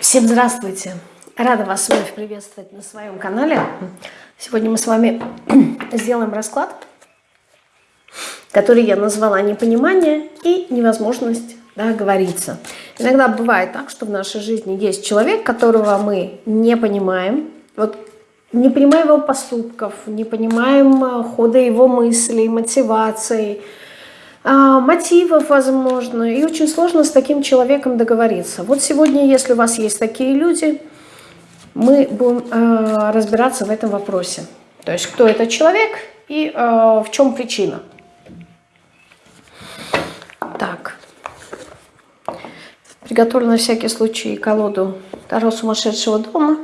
Всем здравствуйте! Рада вас вновь приветствовать на своем канале. Сегодня мы с вами сделаем расклад, который я назвала «Непонимание и невозможность договориться». Иногда бывает так, что в нашей жизни есть человек, которого мы не понимаем. Вот не понимаем его поступков, не понимаем э, хода его мыслей, мотиваций, а, мотивов, возможно, и очень сложно с таким человеком договориться. Вот сегодня, если у вас есть такие люди, мы будем э, разбираться в этом вопросе. То есть, кто этот человек и э, в чем причина. Так. Приготовлю на всякий случай колоду Таро сумасшедшего дома.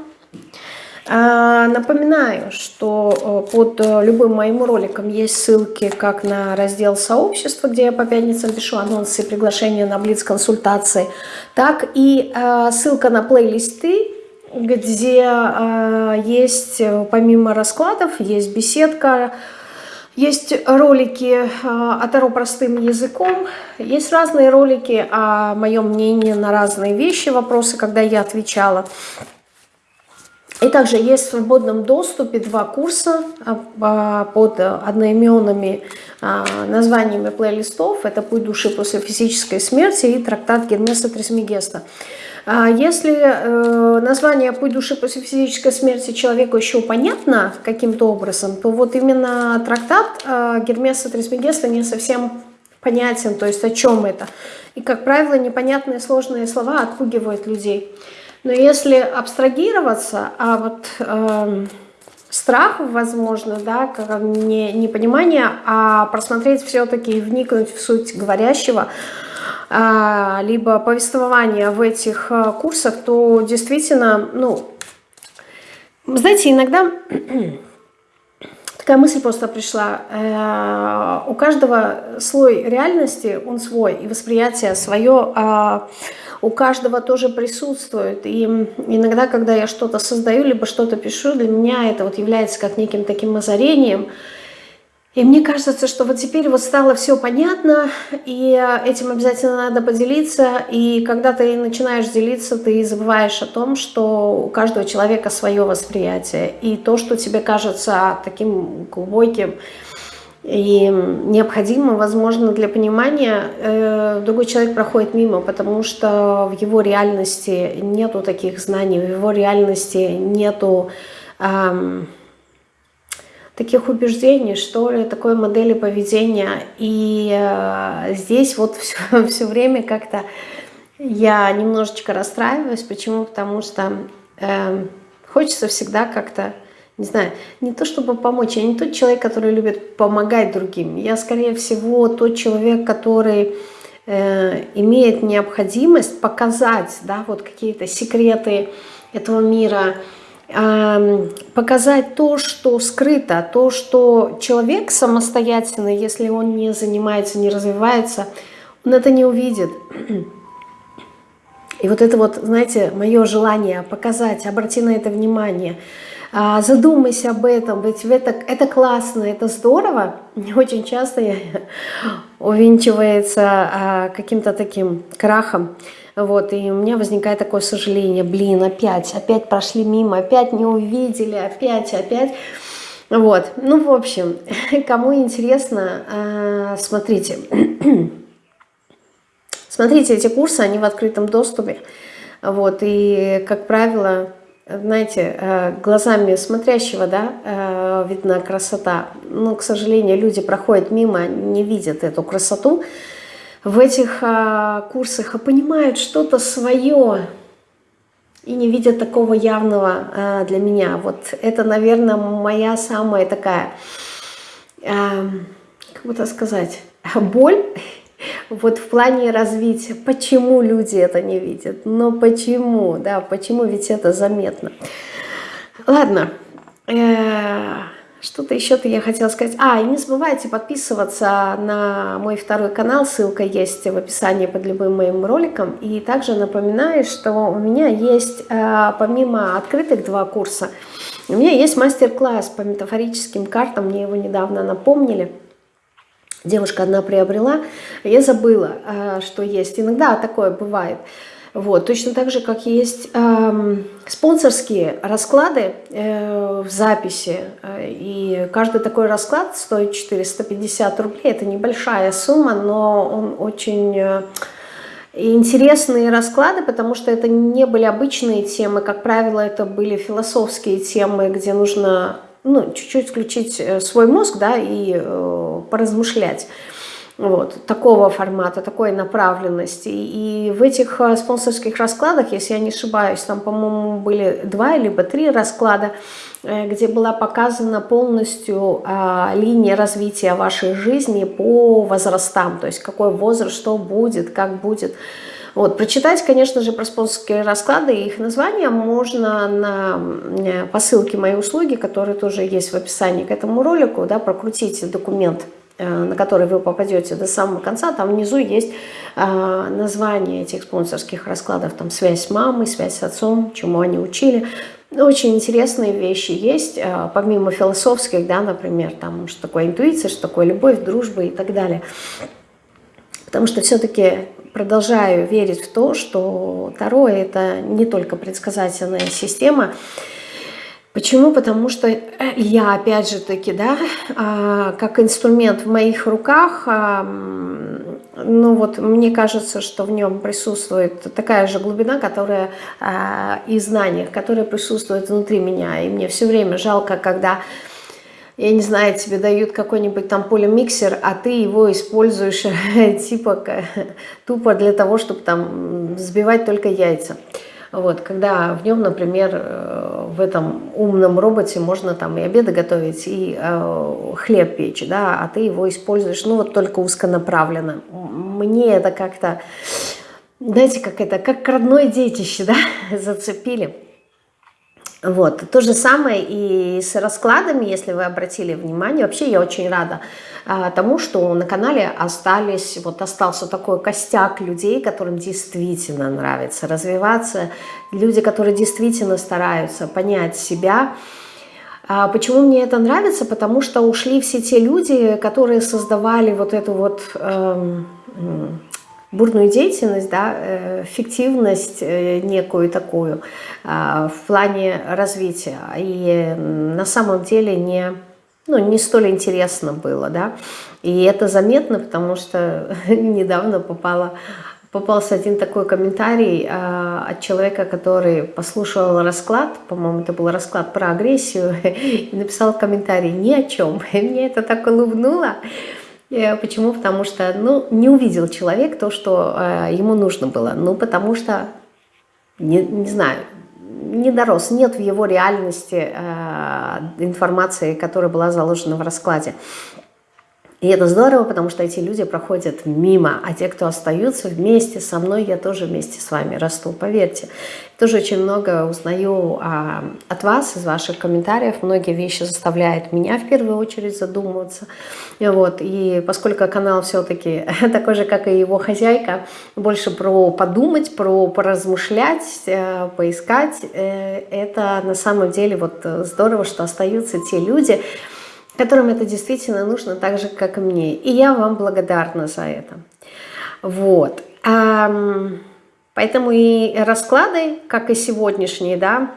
А, напоминаю, что э, под э, любым моим роликом есть ссылки как на раздел сообщества, где я по пятницам пишу анонсы и приглашения на блиц-консультации, так и э, ссылка на плейлисты, где есть помимо раскладов, есть беседка, есть ролики о Таро простым языком, есть разные ролики о моем мнении на разные вещи, вопросы, когда я отвечала. И также есть в свободном доступе два курса а, а, под одноименными а, названиями плейлистов. Это «Путь души после физической смерти» и трактат Гермеса Трисмегеста. Если э, название «Путь души после физической смерти» человеку еще понятно каким-то образом, то вот именно трактат Гермеса Трисмегеста не совсем понятен, то есть о чем это. И, как правило, непонятные сложные слова отпугивают людей. Но если абстрагироваться, а вот э, страх, возможно, да, не, не понимание, а просмотреть все-таки и вникнуть в суть говорящего, э, либо повествования в этих э, курсах, то действительно, ну, знаете, иногда такая мысль просто пришла. Э, у каждого слой реальности, он свой, и восприятие свое, э, у каждого тоже присутствует. И иногда, когда я что-то создаю, либо что-то пишу, для меня это вот является как неким таким озарением. И мне кажется, что вот теперь вот стало все понятно, и этим обязательно надо поделиться. И когда ты начинаешь делиться, ты забываешь о том, что у каждого человека свое восприятие. И то, что тебе кажется таким глубоким, и необходимо, возможно, для понимания, э, другой человек проходит мимо, потому что в его реальности нету таких знаний, в его реальности нету эм, таких убеждений, что ли, такой модели поведения. И э, здесь вот все, все время как-то я немножечко расстраиваюсь. Почему? Потому что э, хочется всегда как-то не знаю, не то чтобы помочь, я не тот человек, который любит помогать другим. Я, скорее всего, тот человек, который э, имеет необходимость показать, да, вот какие-то секреты этого мира, показать то, что скрыто, то, что человек самостоятельно, если он не занимается, не развивается, он это не увидит. И вот это вот, знаете, мое желание показать, обрати на это внимание – задумайся об этом, ведь это, это классно, это здорово. Очень часто я увенчивается а, каким-то таким крахом. Вот, и у меня возникает такое сожаление, блин, опять, опять прошли мимо, опять не увидели, опять, опять. Вот, ну, в общем, кому интересно, а, смотрите. Смотрите, эти курсы, они в открытом доступе. Вот, и, как правило, знаете, э, глазами смотрящего, да, э, видна красота. Но, к сожалению, люди проходят мимо, не видят эту красоту в этих э, курсах, а понимают что-то свое и не видят такого явного для меня. Вот это, наверное, моя самая такая, как бы это сказать, боль вот в плане развития, почему люди это не видят, но почему, да, почему ведь это заметно. Ладно, э, что-то еще-то я хотела сказать. А, и не забывайте подписываться на мой второй канал, ссылка есть в описании под любым моим роликом. И также напоминаю, что у меня есть, э, помимо открытых два курса, у меня есть мастер-класс по метафорическим картам, мне его недавно напомнили девушка одна приобрела, я забыла, э, что есть. Иногда такое бывает. Вот, точно так же, как есть э, спонсорские расклады э, в записи, э, и каждый такой расклад стоит 450 рублей, это небольшая сумма, но он очень э, интересные расклады, потому что это не были обычные темы, как правило, это были философские темы, где нужно ну, чуть-чуть включить э, свой мозг да, и э, поразмышлять вот, такого формата, такой направленности. И в этих э, спонсорских раскладах, если я не ошибаюсь, там, по-моему, были два либо три расклада, э, где была показана полностью а, линия развития вашей жизни по возрастам, то есть какой возраст, что будет, как будет. Вот, прочитать, конечно же, про спонсорские расклады и их названия можно на, э, по ссылке моей услуги, которые тоже есть в описании к этому ролику, да, прокрутите документ Э, на который вы попадете до самого конца, там внизу есть э, название этих спонсорских раскладов, там связь с мамой, связь с отцом, чему они учили. Очень интересные вещи есть, э, помимо философских, да, например, там, что такое интуиция, что такое любовь, дружба и так далее. Потому что все-таки продолжаю верить в то, что Таро – это не только предсказательная система, Почему? Потому что э, я, опять же таки, да, а, как инструмент в моих руках, а, ну вот мне кажется, что в нем присутствует такая же глубина, которая а, и знания, которые присутствуют внутри меня. И мне все время жалко, когда я не знаю, тебе дают какой-нибудь там полимиксер, а ты его используешь типа тупо для того, чтобы там взбивать только яйца. Вот, когда в нем, например, э, в этом умном роботе можно там и обеды готовить, и э, хлеб печь, да, а ты его используешь, ну, вот только узконаправленно. Мне это как-то, знаете, как это, как родное детище, да, зацепили. Вот, то же самое и с раскладами, если вы обратили внимание. Вообще я очень рада а, тому, что на канале остались, вот остался такой костяк людей, которым действительно нравится развиваться, люди, которые действительно стараются понять себя. А почему мне это нравится? Потому что ушли все те люди, которые создавали вот эту вот... Эм, бурную деятельность, да, э, фиктивность э, некую такую а, в плане развития. И на самом деле не, ну, не столь интересно было. Да? И это заметно, потому что недавно попала, попался один такой комментарий а, от человека, который послушал расклад, по-моему, это был расклад про агрессию, и написал комментарий ни о чем. И мне это так улыбнуло. Э, почему? Потому что ну, не увидел человек то, что э, ему нужно было. Ну, потому что, не, не знаю, не дорос, нет в его реальности э, информации, которая была заложена в раскладе. И это здорово, потому что эти люди проходят мимо, а те, кто остаются вместе со мной, я тоже вместе с вами расту, поверьте. Тоже очень много узнаю а, от вас, из ваших комментариев. Многие вещи заставляют меня в первую очередь задумываться. Вот. И поскольку канал все-таки такой же, как и его хозяйка, больше про подумать, про поразмышлять, э, поискать, э, это на самом деле вот здорово, что остаются те люди, которым это действительно нужно так же, как и мне. И я вам благодарна за это. Вот. Поэтому и расклады, как и сегодняшние, да,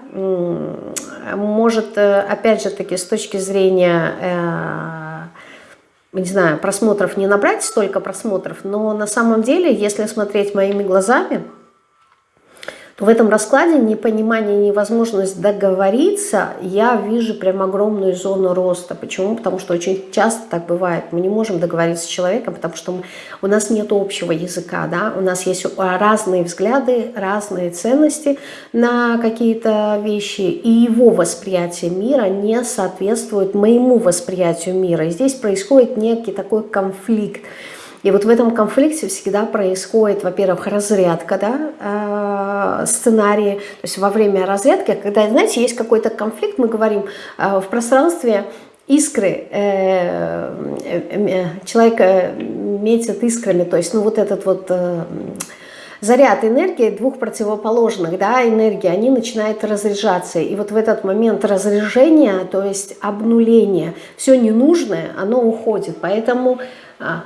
может, э, опять же таки, с точки зрения, э, не знаю, просмотров не набрать столько просмотров, но на самом деле, если смотреть моими глазами, в этом раскладе непонимание, невозможность договориться, я вижу прям огромную зону роста. Почему? Потому что очень часто так бывает. Мы не можем договориться с человеком, потому что мы, у нас нет общего языка, да? у нас есть разные взгляды, разные ценности на какие-то вещи, и его восприятие мира не соответствует моему восприятию мира. И здесь происходит некий такой конфликт. И вот в этом конфликте всегда происходит, во-первых, разрядка да, э, сценарии. То есть во время разрядки, когда, знаете, есть какой-то конфликт, мы говорим э, в пространстве искры, э, человек метит искрами, то есть ну вот этот вот заряд энергии двух противоположных да, энергии, они начинают разряжаться. И вот в этот момент разряжения, то есть обнуления, все ненужное, оно уходит. Поэтому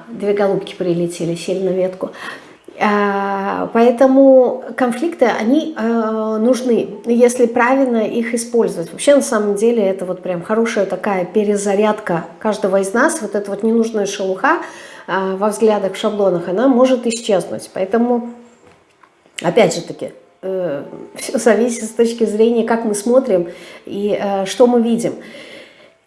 две голубки прилетели, сели на ветку. А, поэтому конфликты, они а, нужны, если правильно их использовать. Вообще, на самом деле, это вот прям хорошая такая перезарядка каждого из нас. Вот эта вот ненужная шелуха а, во взглядах, в шаблонах, она может исчезнуть. Поэтому, опять же таки, э, все зависит с точки зрения, как мы смотрим и э, что мы видим.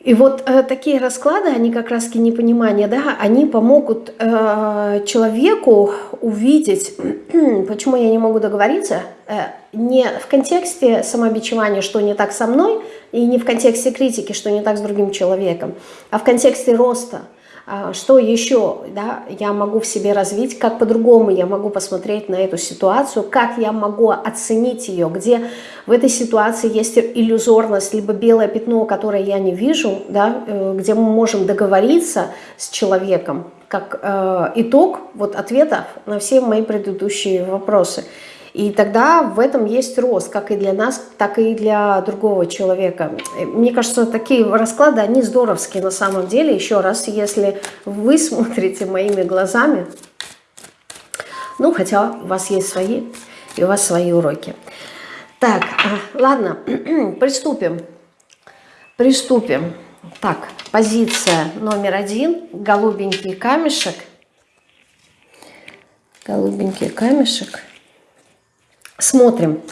И вот э, такие расклады, они как раз-таки непонимание, да, они помогут э, человеку увидеть, почему я не могу договориться, э, не в контексте самобичевания, что не так со мной, и не в контексте критики, что не так с другим человеком, а в контексте роста – что еще да, я могу в себе развить, как по-другому я могу посмотреть на эту ситуацию, как я могу оценить ее, где в этой ситуации есть иллюзорность, либо белое пятно, которое я не вижу, да, э, где мы можем договориться с человеком, как э, итог вот, ответов на все мои предыдущие вопросы. И тогда в этом есть рост, как и для нас, так и для другого человека. Мне кажется, такие расклады, они здоровские на самом деле. Еще раз, если вы смотрите моими глазами, ну, хотя у вас есть свои, и у вас свои уроки. Так, а, ладно, приступим. Приступим. Так, позиция номер один, голубенький камешек. Голубенький камешек смотрим.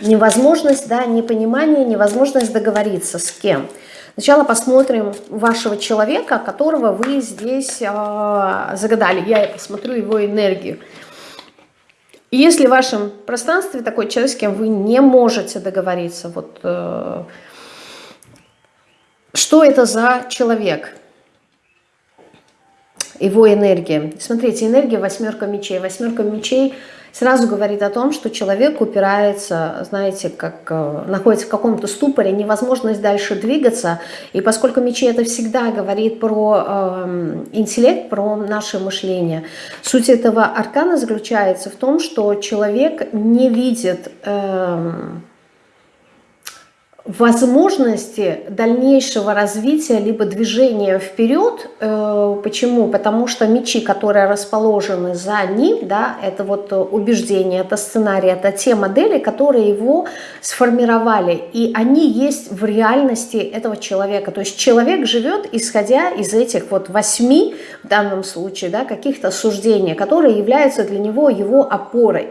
Невозможность, да, непонимание, невозможность договориться с кем. Сначала посмотрим вашего человека, которого вы здесь э, загадали. Я посмотрю его энергию. Если в вашем пространстве такой человек, с кем вы не можете договориться, вот э, что это за человек? Его энергия. Смотрите, энергия восьмерка мечей. Восьмерка мечей – сразу говорит о том, что человек упирается, знаете, как э, находится в каком-то ступоре, невозможность дальше двигаться. И поскольку мечи это всегда говорит про э, интеллект, про наше мышление, суть этого аркана заключается в том, что человек не видит... Э, возможности дальнейшего развития либо движения вперед. Э, почему? Потому что мечи, которые расположены за ним, да, это вот убеждение, это сценарий, это те модели, которые его сформировали. И они есть в реальности этого человека. То есть человек живет, исходя из этих вот восьми, в данном случае, да, каких-то суждений, которые являются для него его опорой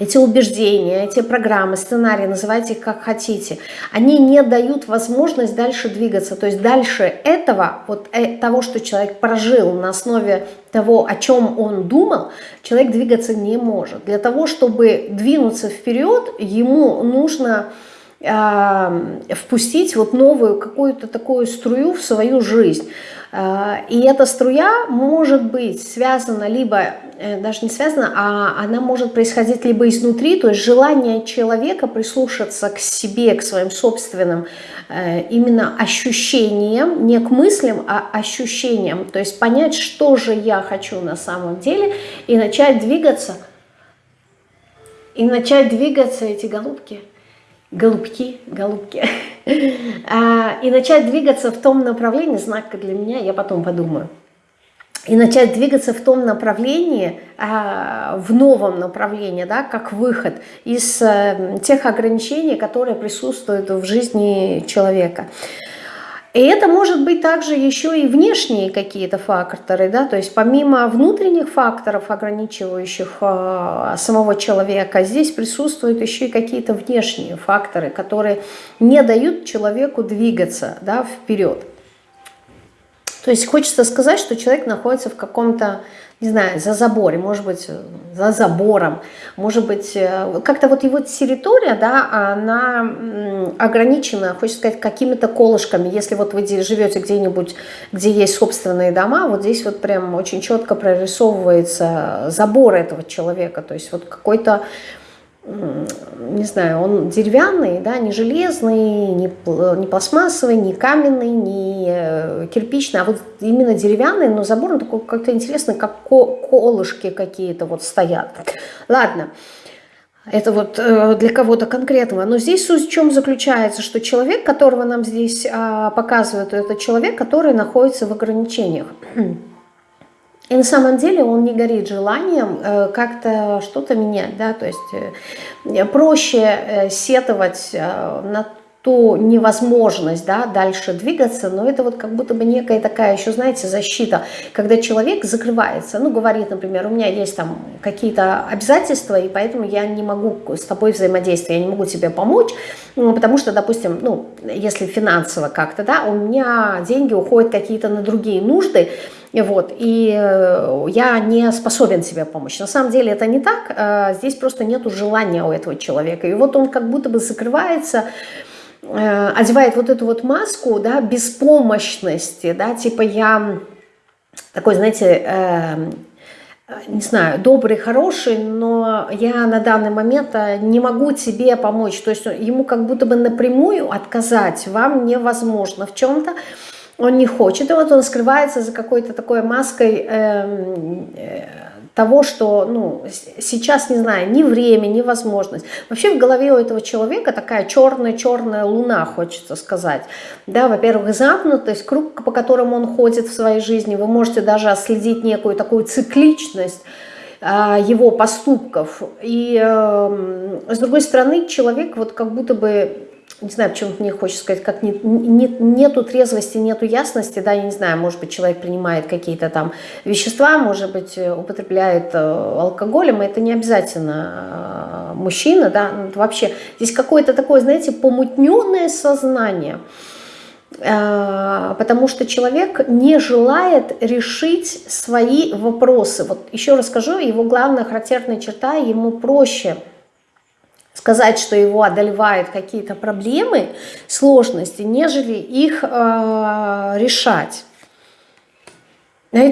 эти убеждения, эти программы, сценарии, называйте их как хотите, они не дают возможность дальше двигаться. То есть дальше этого, вот э, того, что человек прожил на основе того, о чем он думал, человек двигаться не может. Для того, чтобы двинуться вперед, ему нужно э, впустить вот новую какую-то такую струю в свою жизнь. Э, и эта струя может быть связана либо, э, даже не связана, а она может происходить либо изнутри, то есть желание человека прислушаться к себе, к своим собственным э, именно ощущениям, не к мыслям, а ощущениям, то есть понять, что же я хочу на самом деле, и начать двигаться, и начать двигаться эти голубки – голубки, голубки, а, и начать двигаться в том направлении, знак для меня, я потом подумаю, и начать двигаться в том направлении, а, в новом направлении, да, как выход из э, тех ограничений, которые присутствуют в жизни человека. И это может быть также еще и внешние какие-то факторы, да, то есть помимо внутренних факторов, ограничивающих э, самого человека, здесь присутствуют еще и какие-то внешние факторы, которые не дают человеку двигаться да, вперед. То есть хочется сказать, что человек находится в каком-то не знаю, за забором, может быть, за забором, может быть, э, как-то вот его территория, да, она ограничена, хочется сказать, какими-то колышками. Если вот вы живете где-нибудь, где есть собственные дома, вот здесь вот прям очень четко прорисовывается забор этого человека, то есть вот какой-то не знаю, он деревянный, да, не железный, не, не пластмассовый, не каменный, не э, кирпичный, а вот именно деревянный, но забор он такой как-то интересный, как колышки какие-то вот стоят. Ладно, это вот э, для кого-то конкретного. Но здесь суть в чем заключается, что человек, которого нам здесь а, показывают, это человек, который находится в ограничениях. И на самом деле он не горит желанием э, как-то что-то менять, да, то есть э, проще э, сетовать на ту невозможность да, дальше двигаться, но это вот как будто бы некая такая еще, знаете, защита, когда человек закрывается, ну, говорит, например, у меня есть там какие-то обязательства, и поэтому я не могу с тобой взаимодействовать, я не могу тебе помочь, потому что, допустим, ну, если финансово как-то, да, у меня деньги уходят какие-то на другие нужды, вот, и э, я не способен себе помочь. На самом деле это не так, э, здесь просто нет желания у этого человека, и вот он как будто бы закрывается, одевает вот эту вот маску, да, беспомощности, да, типа я такой, знаете, э, не знаю, добрый, хороший, но я на данный момент э, не могу тебе помочь. То есть ему как будто бы напрямую отказать вам невозможно в чем-то. Он не хочет, и вот он скрывается за какой-то такой маской э, э, того, что ну, сейчас, не знаю, ни время, ни возможность. Вообще в голове у этого человека такая черная-черная луна, хочется сказать. Да, во-первых, замкнутость, круг, по которому он ходит в своей жизни. Вы можете даже отследить некую такую цикличность, а, его поступков. И э, с другой стороны, человек вот как будто бы не знаю, почему мне хочется сказать, как не, не, нету трезвости, нету ясности, да, я не знаю, может быть, человек принимает какие-то там вещества, может быть, э, употребляет э, алкоголем, это не обязательно э, мужчина, да, ну, вообще здесь какое-то такое, знаете, помутненное сознание, потому что человек не желает решить свои вопросы. Вот еще расскажу, его главная характерная черта, ему проще – сказать, что его одолевают какие-то проблемы, сложности, нежели их э, решать.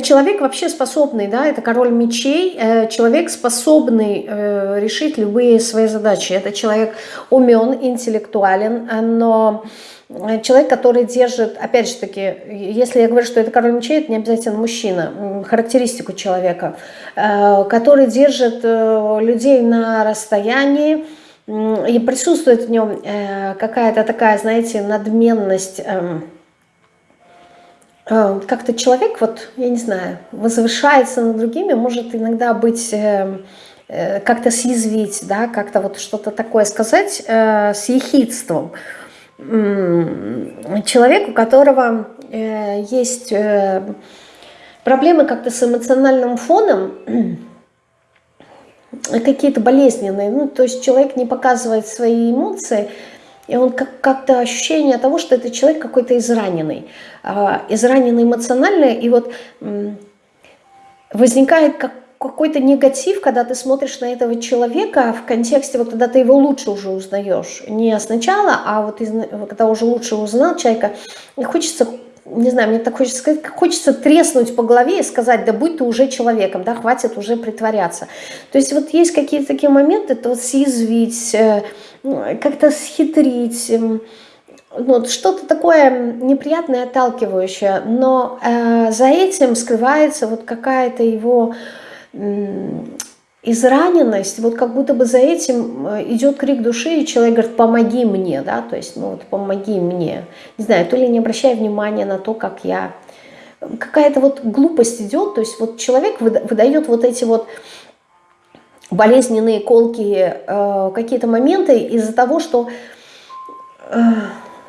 Человек вообще способный, да, это король мечей, э, человек способный э, решить любые свои задачи. Это человек умен, интеллектуален, но человек, который держит, опять же таки, если я говорю, что это король мечей, это не обязательно мужчина, характеристику человека, э, который держит людей на расстоянии, и присутствует в нем э, какая-то такая, знаете, надменность, эм, э, как-то человек, вот, я не знаю, возвышается над другими, может иногда быть, э, как-то съязвить, да, как-то вот что-то такое сказать с ехидством. Человек, у которого есть проблемы как-то с эмоциональным фоном, какие-то болезненные. Ну, то есть человек не показывает свои эмоции, и он как-то как ощущение того, что это человек какой-то израненный, а, израненный эмоционально, и вот возникает как какой-то негатив, когда ты смотришь на этого человека в контексте, вот когда ты его лучше уже узнаешь. Не сначала, а вот из, когда уже лучше узнал человека, и хочется не знаю, мне так хочется сказать, хочется треснуть по голове и сказать, да будь ты уже человеком, да, хватит уже притворяться. То есть вот есть какие-то такие моменты, то вот съязвить, э, как-то схитрить, эм, вот что-то такое неприятное, отталкивающее, но э, за этим скрывается вот какая-то его израненность, вот как будто бы за этим э, идет крик души, и человек говорит, помоги мне, да, то есть, ну вот, помоги мне. Не знаю, то ли не обращая внимания на то, как я... Какая-то вот глупость идет, то есть вот человек выдает вот эти вот болезненные, колкие э, какие-то моменты из-за того, что... Э,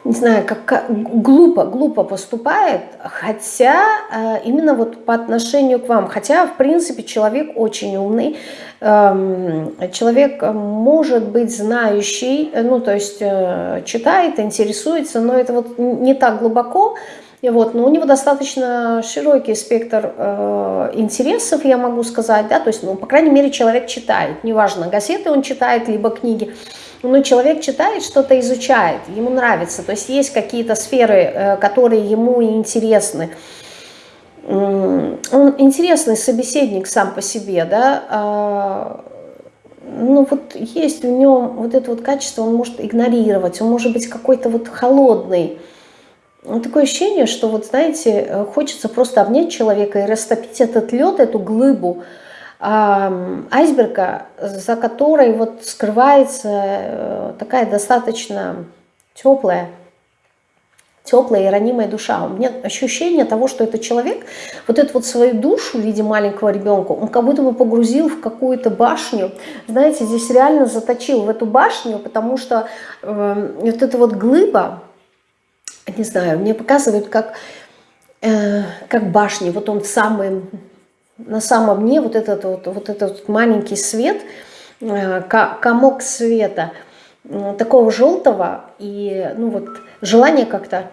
не знаю, как, как глупо, глупо поступает, хотя э, именно вот по отношению к вам, хотя в принципе человек очень умный, э, человек может быть знающий, ну то есть э, читает, интересуется, но это вот не так глубоко, и вот, но у него достаточно широкий спектр э, интересов, я могу сказать, да, то есть, ну, по крайней мере, человек читает, неважно, газеты он читает, либо книги, но человек читает, что-то изучает, ему нравится, то есть есть какие-то сферы, э, которые ему интересны. Он интересный собеседник сам по себе, да, а, ну вот есть в нем вот это вот качество, он может игнорировать, он может быть какой-то вот холодный, такое ощущение, что вот, знаете, э, хочется просто обнять человека и растопить этот лед, эту глыбу айсберга, за которой вот скрывается э, такая достаточно теплая, теплая и ранимая душа. У меня ощущение того, что этот человек вот эту вот свою душу в виде маленького ребенка, он как будто бы погрузил в какую-то башню. Знаете, здесь реально заточил в эту башню, потому что э, вот эта вот глыба, не знаю, мне показывают как, э, как башни. Вот он самый, на самом дне, вот этот вот, вот этот маленький свет, э, комок света, э, такого желтого, и ну вот желание как-то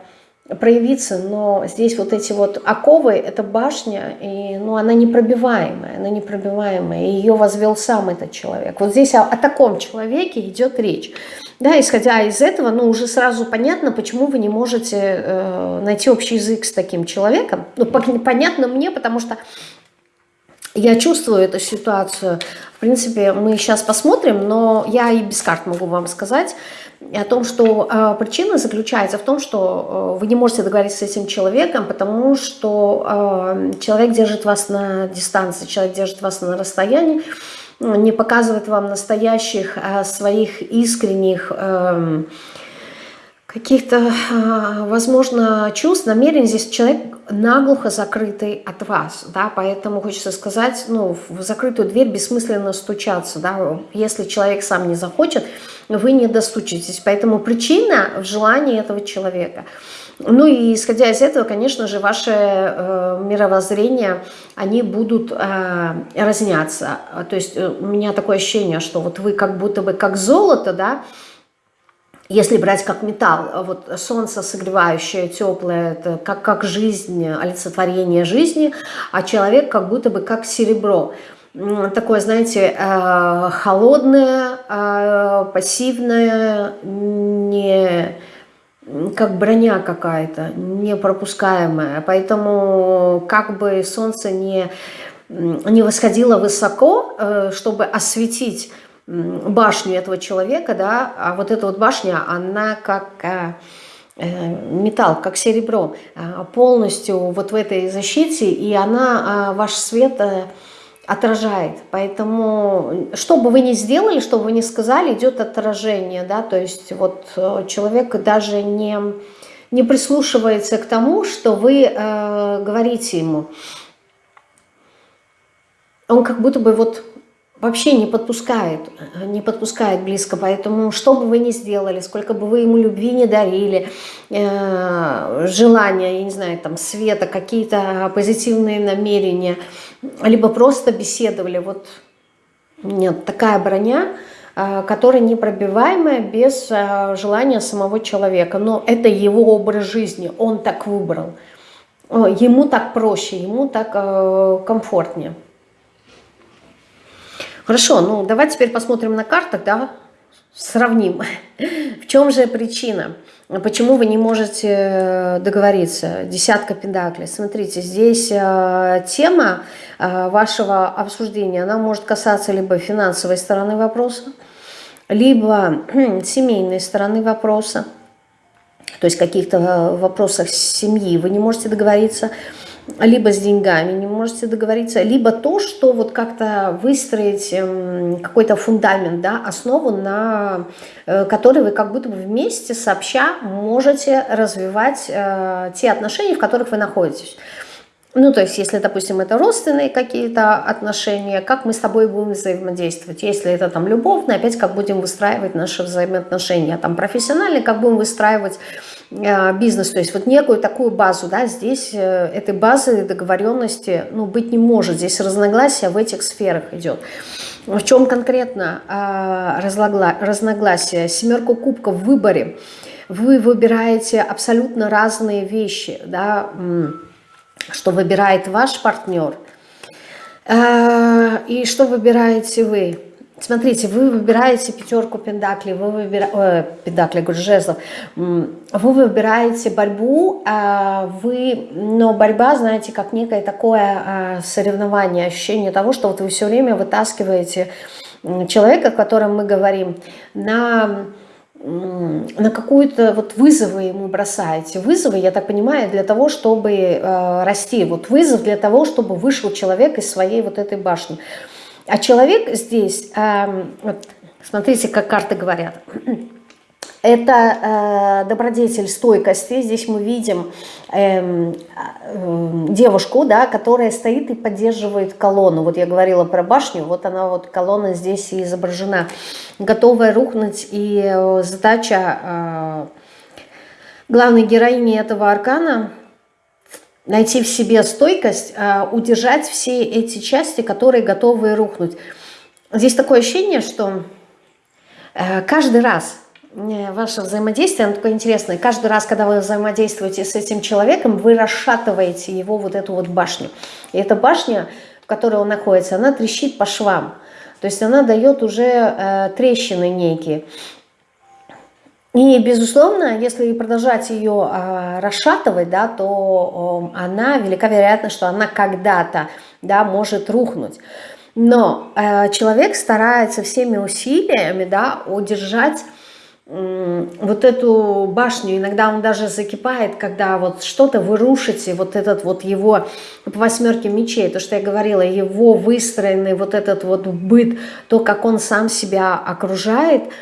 проявиться, но здесь вот эти вот оковы, это башня, и, ну, она непробиваемая, она непробиваемая, и ее возвел сам этот человек. Вот здесь о, о таком человеке идет речь. Да, исходя из этого, ну, уже сразу понятно, почему вы не можете э, найти общий язык с таким человеком. Ну, понятно мне, потому что я чувствую эту ситуацию. В принципе, мы сейчас посмотрим, но я и без карт могу вам сказать, о том, что э, причина заключается в том, что э, вы не можете договориться с этим человеком, потому что э, человек держит вас на дистанции, человек держит вас на расстоянии, не показывает вам настоящих э, своих искренних э, каких-то, э, возможно, чувств, намерений. Здесь человек наглухо закрытый от вас, да, поэтому хочется сказать, ну, в закрытую дверь бессмысленно стучаться, да, если человек сам не захочет, вы не достучитесь. Поэтому причина в желании этого человека. Ну и исходя из этого, конечно же, ваши э, мировоззрения, они будут э, разняться. То есть э, у меня такое ощущение, что вот вы как будто бы как золото, да, если брать как металл, вот солнце согревающее, теплое, это как, как жизнь, олицетворение жизни, а человек как будто бы как серебро такое, знаете, э, холодное, э, пассивное, не как броня какая-то, непропускаемая. Поэтому как бы солнце не, не восходило высоко, э, чтобы осветить башню этого человека, да, а вот эта вот башня, она как металл, как серебро, полностью вот в этой защите, и она, ваш свет отражает. Поэтому, что бы вы ни сделали, что бы вы ни сказали, идет отражение. Да? То есть вот э, человек даже не, не прислушивается к тому, что вы э, говорите ему. Он как будто бы вот вообще не подпускает, не подпускает близко, поэтому что бы вы ни сделали, сколько бы вы ему любви не дарили, э, желания, я не знаю, там, света, какие-то позитивные намерения, либо просто беседовали, вот нет, такая броня, э, которая непробиваемая без э, желания самого человека, но это его образ жизни, он так выбрал, ему так проще, ему так комфортнее. Хорошо, ну давайте теперь посмотрим на картах, да, сравним. В чем же причина? Почему вы не можете э, договориться? Десятка педаклей. Смотрите, здесь э, тема э, вашего обсуждения, она может касаться либо финансовой стороны вопроса, либо семейной стороны вопроса, то есть каких-то вопросах семьи вы не можете договориться, либо с деньгами не можете договориться, либо то, что вот как-то выстроить эм, какой-то фундамент, да, основу, на э, которой вы как будто бы вместе сообща можете развивать э, те отношения, в которых вы находитесь. Ну, то есть, если, допустим, это родственные какие-то отношения, как мы с тобой будем взаимодействовать. Если это там любовные, опять как будем выстраивать наши взаимоотношения. Там профессиональные, как будем выстраивать бизнес. То есть, вот некую такую базу, да, здесь э, этой базы договоренности, ну, быть не может. Здесь разногласия в этих сферах идет. В чем конкретно э, разногласия? Семерку кубков в выборе. Вы выбираете абсолютно разные вещи, да, что выбирает ваш партнер э, и что выбираете вы. Смотрите, вы выбираете пятерку пентаклей, вы выбираете, э, пентаклей, говорю, жезлов, вы выбираете борьбу, а вы, но борьба, знаете, как некое такое а, соревнование, ощущение того, что вот вы все время вытаскиваете человека, о котором мы говорим, на на какую-то вот вызовы ему бросаете. Вызовы, я так понимаю, для того, чтобы э, расти. Вот вызов для того, чтобы вышел человек из своей вот этой башни. А человек здесь, э, вот, смотрите, как карты говорят, Это э, добродетель стойкости. Здесь мы видим э, э, девушку, да, которая стоит и поддерживает колонну. Вот я говорила про башню, вот она вот колонна здесь и изображена. Готовая рухнуть и э, задача э, главной героини этого аркана найти в себе стойкость, э, удержать все эти части, которые готовы рухнуть. Здесь такое ощущение, что э, каждый раз э, ваше взаимодействие, оно такое интересное, каждый раз, когда вы взаимодействуете с этим человеком, вы расшатываете его вот эту вот башню. И эта башня, в которой он находится, она трещит по швам. То есть она дает уже э, трещины некие. И, безусловно, если продолжать ее э, расшатывать, да, то э, она, велика вероятность, что она когда-то да, может рухнуть. Но э, человек старается всеми усилиями да, удержать вот эту башню. Иногда он даже закипает, когда вот что-то вы рушите, вот этот вот его по восьмерке мечей, то, что я говорила, его выстроенный вот этот вот быт, то, как он сам себя окружает –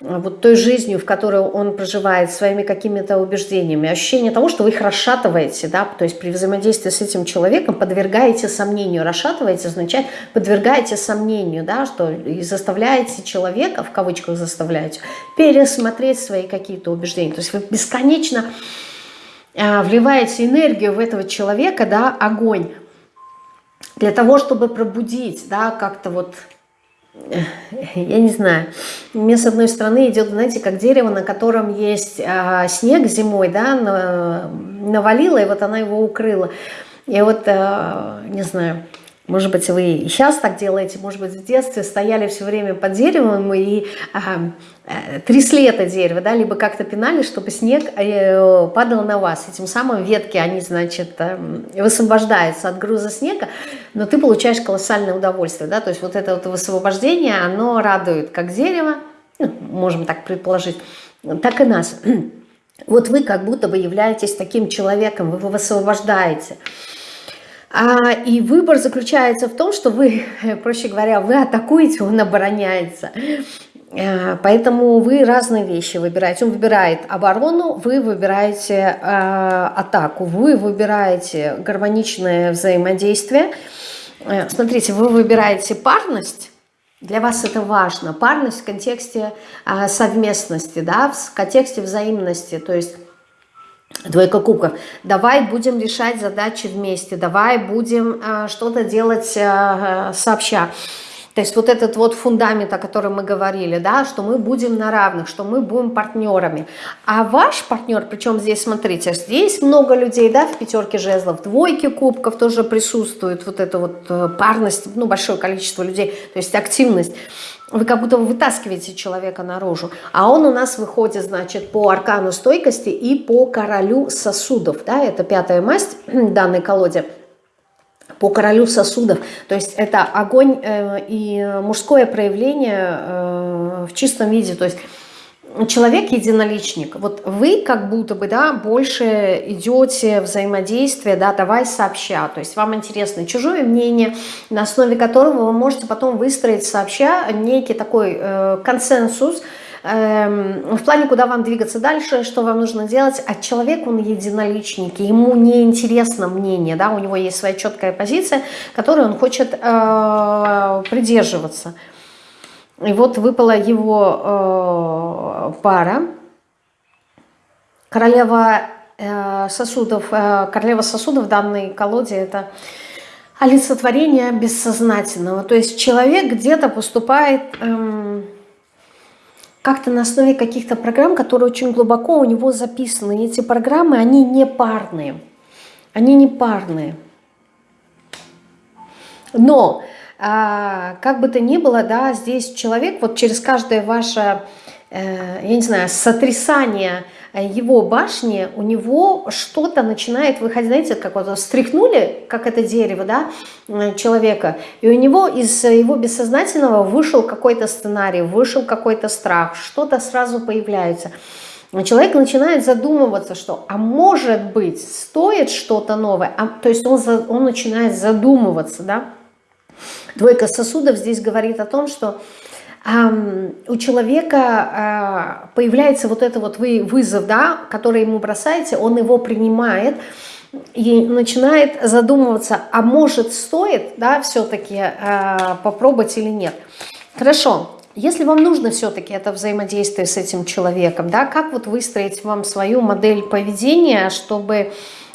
вот той жизнью, в которой он проживает, своими какими-то убеждениями, ощущение того, что вы их расшатываете, да, то есть при взаимодействии с этим человеком подвергаете сомнению. Расшатываете означает подвергаете сомнению, да, что и заставляете человека, в кавычках заставляете, пересмотреть свои какие-то убеждения. То есть вы бесконечно а, вливаете энергию в этого человека, да, огонь, для того, чтобы пробудить, да, как-то вот я не знаю, мне с одной стороны идет, знаете, как дерево, на котором есть а, снег зимой, да, на, навалило, и вот она его укрыла. И вот, а, не знаю, может быть, вы и сейчас так делаете, может быть, в детстве стояли все время под деревом и а, а, трясли это дерево, да, либо как-то пинали, чтобы снег э, падал на вас. И тем самым ветки, они, значит, э, высвобождаются от груза снега, но ты получаешь колоссальное удовольствие, да, то есть вот это вот высвобождение, оно радует как дерево, ну, можем так предположить, так и нас. Вот вы как будто бы являетесь таким человеком, вы высвобождаете. А, и выбор заключается в том, что вы, проще говоря, вы атакуете, он обороняется. А, поэтому вы разные вещи выбираете. Он выбирает оборону, вы выбираете э, атаку, вы выбираете гармоничное взаимодействие. Э, смотрите, вы выбираете парность, для вас это важно. Парность в контексте э, совместности, да, в контексте взаимности. То есть Двойка кубков. Давай будем решать задачи вместе, давай будем э, что-то делать э, сообща. То есть вот этот вот фундамент, о котором мы говорили, да, что мы будем на равных, что мы будем партнерами. А ваш партнер, причем здесь, смотрите, здесь много людей, да, в пятерке жезлов, двойке кубков тоже присутствует вот эта вот э, парность, ну, большое количество людей, то есть активность вы как будто вытаскиваете человека наружу. А он у нас выходит, значит, по аркану стойкости и по королю сосудов. Да, это пятая масть данной колоде. По королю сосудов. То есть это огонь э, и мужское проявление э, в чистом виде. То есть человек единоличник. Вот вы как будто бы, да, больше идете взаимодействие, да, давай сообща. То есть вам интересно чужое мнение, на основе которого вы можете потом выстроить сообща некий такой э, консенсус, в плане, куда вам двигаться дальше, что вам нужно делать, а человек, он единоличник, ему не интересно мнение, да, у него есть своя четкая позиция, которой он хочет э, придерживаться. И вот выпала его э, пара. Королева э, сосудов. Э, королева сосудов в данной колоде это олицетворение бессознательного. То есть человек где-то поступает э, как-то на основе каких-то программ, которые очень глубоко у него записаны. И эти программы, они не парные. Они не парные. Но а, как бы то ни было, да, здесь человек вот через каждое ваше, э, я не знаю, сотрясание его башни, у него что-то начинает выходить, знаете, как вот стряхнули, как это дерево, да, э, человека, и у него из его бессознательного вышел какой-то сценарий, вышел какой-то страх, что-то сразу появляется. Человек начинает задумываться, что, а может быть, стоит что-то новое, а, то есть он, он начинает задумываться, да, Двойка сосудов здесь говорит о том, что у человека появляется вот это вот вызов, да, который ему бросаете, он его принимает, и начинает задумываться, а может стоит, да, все-таки э, попробовать или нет. Хорошо, если вам нужно все-таки это взаимодействие с этим человеком, да, как вот выстроить вам свою модель поведения, чтобы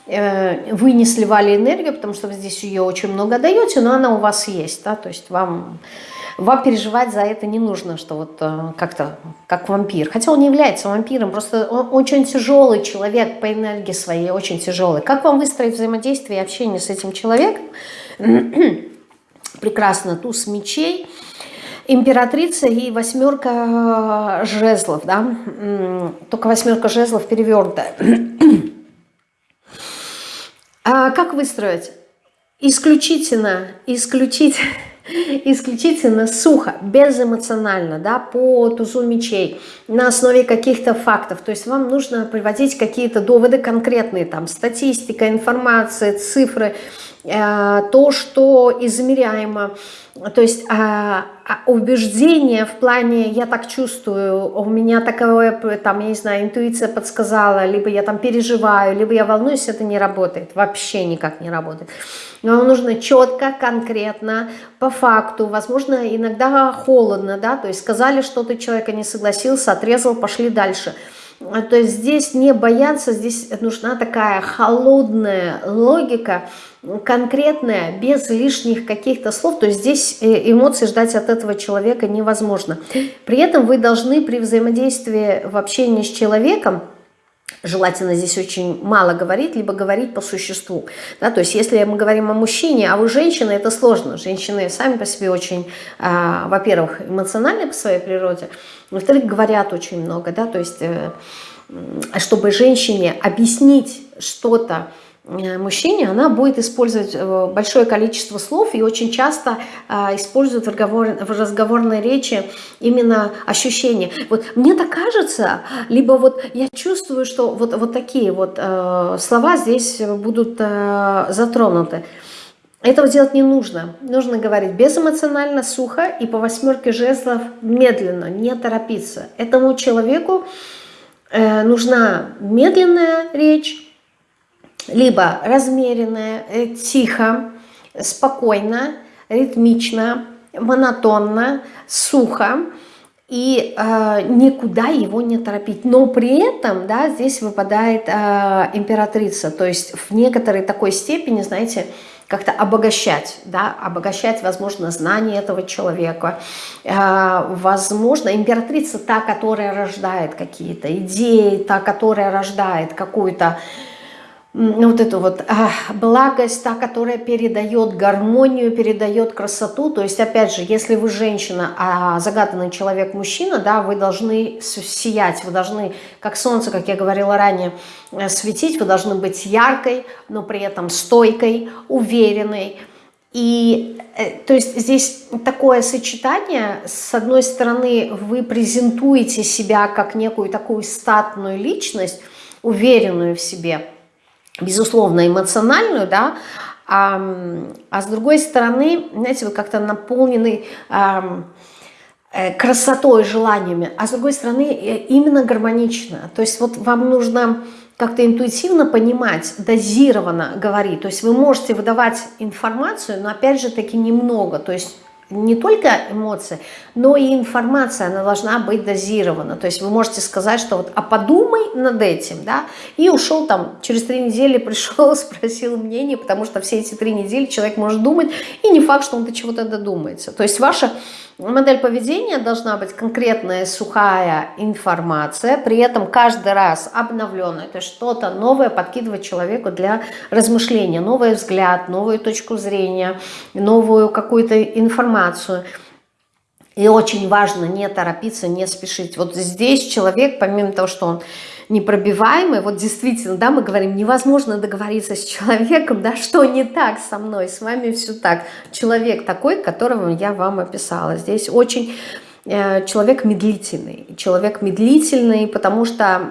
э, вы не сливали энергию, потому что вы здесь ее очень много даете, но она у вас есть, да, то есть вам вам переживать за это не нужно, что вот э, как-то как вампир. Хотя он не является вампиром, просто он очень тяжелый человек по энергии своей, очень тяжелый. Как вам выстроить взаимодействие и общение с этим человеком? Прекрасно, туз мечей, императрица и восьмерка жезлов, да? Только восьмерка жезлов перевернутая. А как выстроить? Исключительно, исключительно исключительно сухо, безэмоционально, да, по тузу мечей, на основе каких-то фактов. То есть вам нужно приводить какие-то доводы конкретные, там, статистика, информация, цифры, то, что измеряемо, то есть а, а убеждение в плане «я так чувствую», «у меня такое, там, я не знаю, интуиция подсказала», либо «я там переживаю», либо «я волнуюсь», это не работает, вообще никак не работает. Но нужно четко, конкретно, по факту, возможно, иногда холодно, да, то есть сказали что-то, человека не согласился, отрезал, пошли дальше – то есть здесь не бояться, здесь нужна такая холодная логика, конкретная, без лишних каких-то слов. То есть здесь э, эмоции ждать от этого человека невозможно. При этом вы должны при взаимодействии в общении с человеком Желательно здесь очень мало говорить, либо говорить по существу. Да, то есть если мы говорим о мужчине, а вы женщина, это сложно. Женщины сами по себе очень, э, во-первых, эмоциональны по своей природе, во-вторых, говорят очень много. Да, то есть э, чтобы женщине объяснить что-то, мужчине, она будет использовать э, большое количество слов и очень часто э, использует в, разговор, в разговорной речи именно ощущения. Вот мне так кажется, либо вот я чувствую, что вот, вот такие вот слова здесь будут затронуты. Этого делать не нужно. Нужно говорить безэмоционально, сухо и по восьмерке жестов медленно, не торопиться. Этому человеку нужна медленная речь, либо размеренное, э, тихо, спокойно, ритмично, монотонно, сухо, и э, никуда его не торопить. Но при этом, да, здесь выпадает э, императрица, то есть в некоторой такой степени, знаете, как-то обогащать, да, обогащать, возможно, знания этого человека. Э, возможно, императрица та, которая рождает какие-то идеи, та, которая рождает какую-то вот эту вот а, благость, та, которая передает гармонию, передает красоту. То есть, опять же, если вы женщина, а загаданный человек мужчина, да, вы должны сиять, вы должны, как солнце, как я говорила ранее, э, светить, вы должны быть яркой, но при этом стойкой, уверенной. И э, то есть здесь такое сочетание, с одной стороны, вы презентуете себя как некую такую статную личность, уверенную в себе, безусловно, эмоциональную, да, а, а с другой стороны, знаете, вы как-то наполнены а, красотой, желаниями, а с другой стороны, э, именно гармонично. То есть вот вам нужно как-то интуитивно понимать, дозированно говорить. То есть вы можете выдавать информацию, но опять же таки немного. То есть не только эмоции, но и информация, она должна быть дозирована. То есть вы можете сказать, что вот, а подумай над этим, да, и ушел там, через три недели пришел, спросил мнение, потому что все эти три недели человек может думать, и не факт, что он до чего-то додумается. То есть ваша модель поведения должна быть конкретная, сухая информация, при этом каждый раз обновленная, то есть что-то новое подкидывать человеку для размышления, новый взгляд, новую точку зрения, новую какую-то информацию. И очень важно не торопиться, не спешить. Вот здесь человек, помимо того, что он непробиваемый, вот действительно, да, мы говорим, невозможно договориться с человеком, да, что не так со мной, с вами все так. Человек такой, которого я вам описала. Здесь очень человек медлительный. Человек медлительный, потому что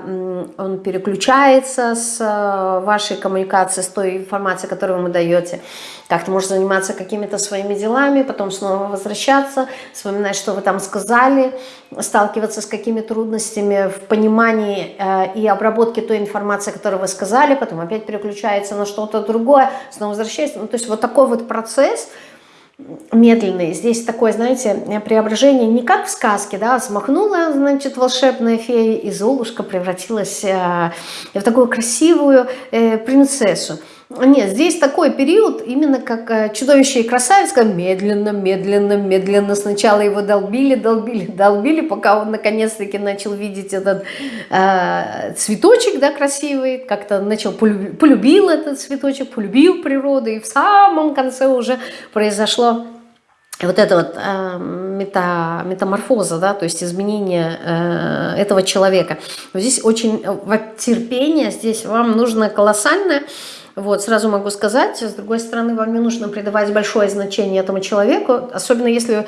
он переключается с э, вашей коммуникации, с той информацией, которую вы ему даете. Как-то может заниматься какими-то своими делами, потом снова возвращаться, вспоминать, что вы там сказали, сталкиваться с какими трудностями в понимании э, и обработке той информации, которую вы сказали, потом опять переключается на что-то другое, снова возвращается. Ну, то есть вот такой вот процесс – медленный. Здесь такое, знаете, преображение не как в сказке, да, смахнула, значит, волшебная фея, и Золушка превратилась э, в такую красивую э, принцессу. Нет, здесь такой период, именно как э, чудовище и красавица, медленно, медленно, медленно. Сначала его долбили, долбили, долбили, пока он наконец-таки начал видеть этот э, цветочек, да, красивый, как-то начал, полюбил, полюбил этот цветочек, полюбил природу, и в самом конце уже произошло вот это вот э, мета, метаморфоза, да, то есть изменение э, этого человека. Здесь очень, э, вот терпение здесь вам нужно колоссальное, вот, сразу могу сказать, с другой стороны, вам не нужно придавать большое значение этому человеку, особенно если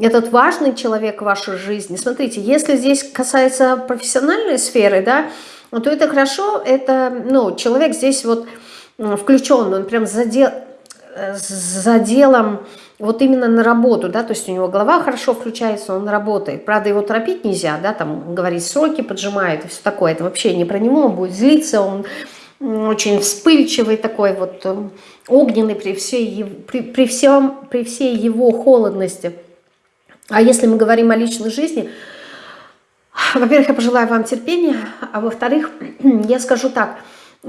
этот важный человек в вашей жизни. Смотрите, если здесь касается профессиональной сферы, да, то это хорошо, это, ну, человек здесь вот включен, он прям задел, за делом вот именно на работу, да, то есть у него голова хорошо включается, он работает. Правда, его торопить нельзя, да, там говорить сроки поджимает и все такое. Это вообще не про него, он будет злиться, он очень вспыльчивый такой вот, э, огненный при всей, при, при, всем, при всей его холодности. А если мы говорим о личной жизни, во-первых, я пожелаю вам терпения, а во-вторых, я скажу так,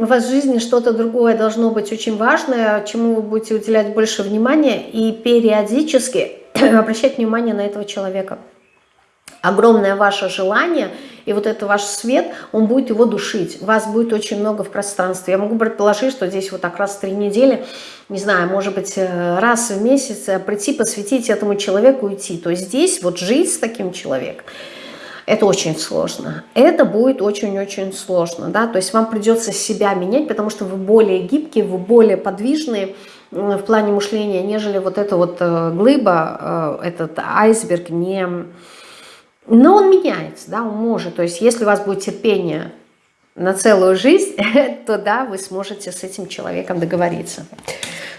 в жизни что-то другое должно быть очень важное, чему вы будете уделять больше внимания и периодически обращать внимание на этого человека огромное ваше желание, и вот это ваш свет, он будет его душить. Вас будет очень много в пространстве. Я могу предположить, что здесь вот так раз в три недели, не знаю, может быть, э, раз в месяц э, прийти, посвятить этому человеку, уйти. То есть здесь вот жить с таким человеком, это очень сложно. Это будет очень-очень сложно, да, то есть вам придется себя менять, потому что вы более гибкие, вы более подвижные в плане мышления, нежели вот эта вот э, глыба, этот айсберг не но он меняется, да, он может. То есть если у вас будет терпение на целую жизнь, то да, вы сможете с этим человеком договориться.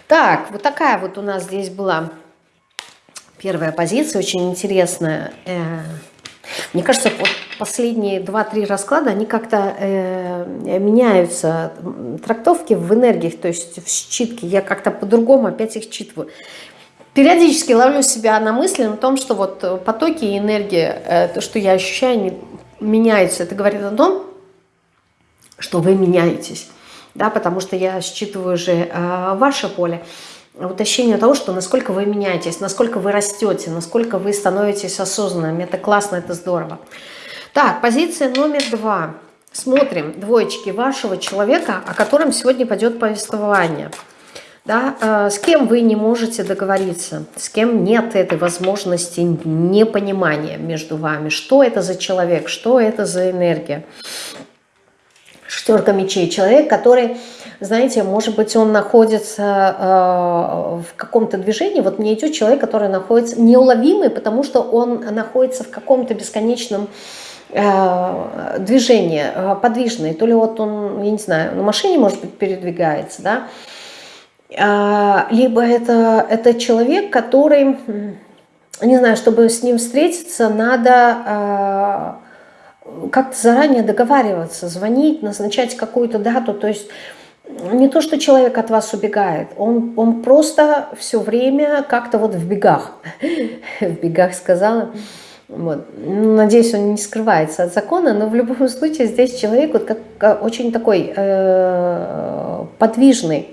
Так, вот такая вот у нас здесь была первая позиция, очень интересная. Мне кажется, вот последние 2-3 расклада, они как-то э, меняются, трактовки в энергиях, то есть в считке. Я как-то по-другому опять их считываю периодически ловлю себя на мысли на том, что вот потоки и энергия, э, то, что я ощущаю, они меняются. Это говорит о том, что вы меняетесь, да, потому что я считываю же э, ваше поле. Вот ощущение того, что насколько вы меняетесь, насколько вы растете, насколько вы становитесь осознанными. Это классно, это здорово. Так, позиция номер два. Смотрим двоечки вашего человека, о котором сегодня пойдет повествование – да, э, с кем вы не можете договориться, с кем нет этой возможности непонимания между вами, что это за человек, что это за энергия. Шестерка мечей. Человек, который, знаете, может быть, он находится э, в каком-то движении. Вот мне идет человек, который находится неуловимый, потому что он находится в каком-то бесконечном э, движении, э, подвижный. То ли вот он, я не знаю, на машине, может быть, передвигается, да, а, либо это, это человек, который, не знаю, чтобы с ним встретиться, надо а, как-то заранее договариваться, звонить, назначать какую-то дату, то есть не то, что человек от вас убегает, он, он просто все время как-то вот в бегах, в бегах сказала, вот. Надеюсь, он не скрывается от закона, но в любом случае здесь человек вот как, очень такой э, подвижный,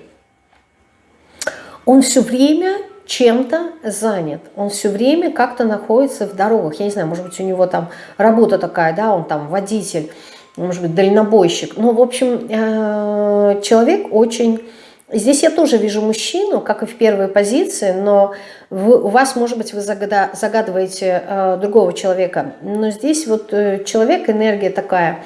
он все время чем-то занят, он все время как-то находится в дорогах. Я не знаю, может быть, у него там работа такая, да, он там водитель, может быть, дальнобойщик. Ну, в общем, э, человек очень... Здесь я тоже вижу мужчину, как и в первой позиции, но вы, у вас, может быть, вы загадываете э, другого человека. Но здесь вот э, человек, энергия такая,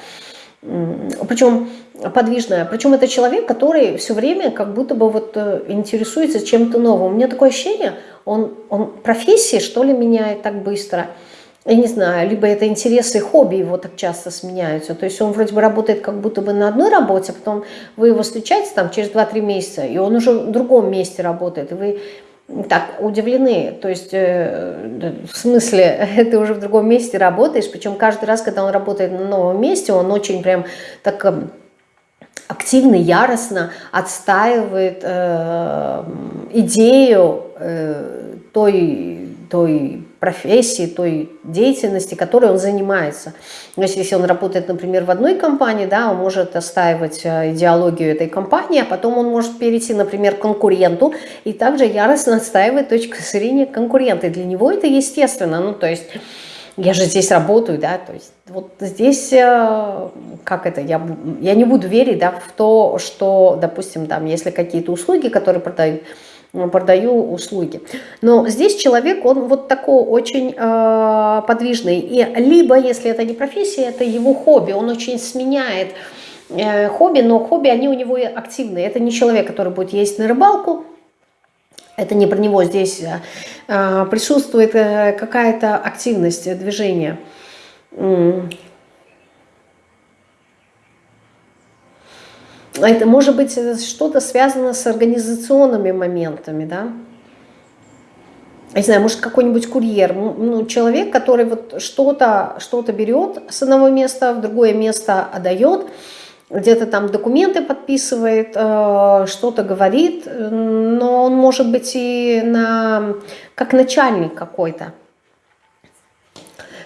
причем подвижная. Причем это человек, который все время как будто бы вот э, интересуется чем-то новым. У меня такое ощущение, он, он профессии что ли меняет так быстро. я не знаю, либо это интересы хобби его так часто сменяются. То есть он вроде бы работает как будто бы на одной работе, потом вы его встречаете там через 2-3 месяца, и он уже в другом месте работает, и вы так удивлены. То есть, э, в смысле, ты уже в другом месте работаешь, причем каждый раз, когда он работает на новом месте, он очень прям так эм, активно, яростно отстаивает э, идею э, той, той профессии, той деятельности, которой он занимается. То есть, если он работает, например, в одной компании, да, он может отстаивать э, идеологию этой компании, а потом он может перейти, например, к конкуренту и также яростно отстаивать точку зрения конкурента. И для него это естественно. Ну, то есть я же здесь работаю, да, то есть вот здесь, э, как это, я, я не буду верить, да, в то, что, допустим, там, если какие-то услуги, которые продают, продаю услуги. Но здесь человек, он вот такой очень э, подвижный. И либо, если это не профессия, это его хобби, он очень сменяет э, хобби, но хобби, они у него активные. Это не человек, который будет ездить на рыбалку, это не про него здесь э, э присутствует э, какая-то активность, движение. Это может быть что-то связано с организационными моментами, да? не знаю, может какой-нибудь курьер, ну, человек, который вот что-то что, -то, берет с одного места в другое место отдает, где-то там документы подписывает, э, что-то говорит, но он может быть и на, как начальник какой-то.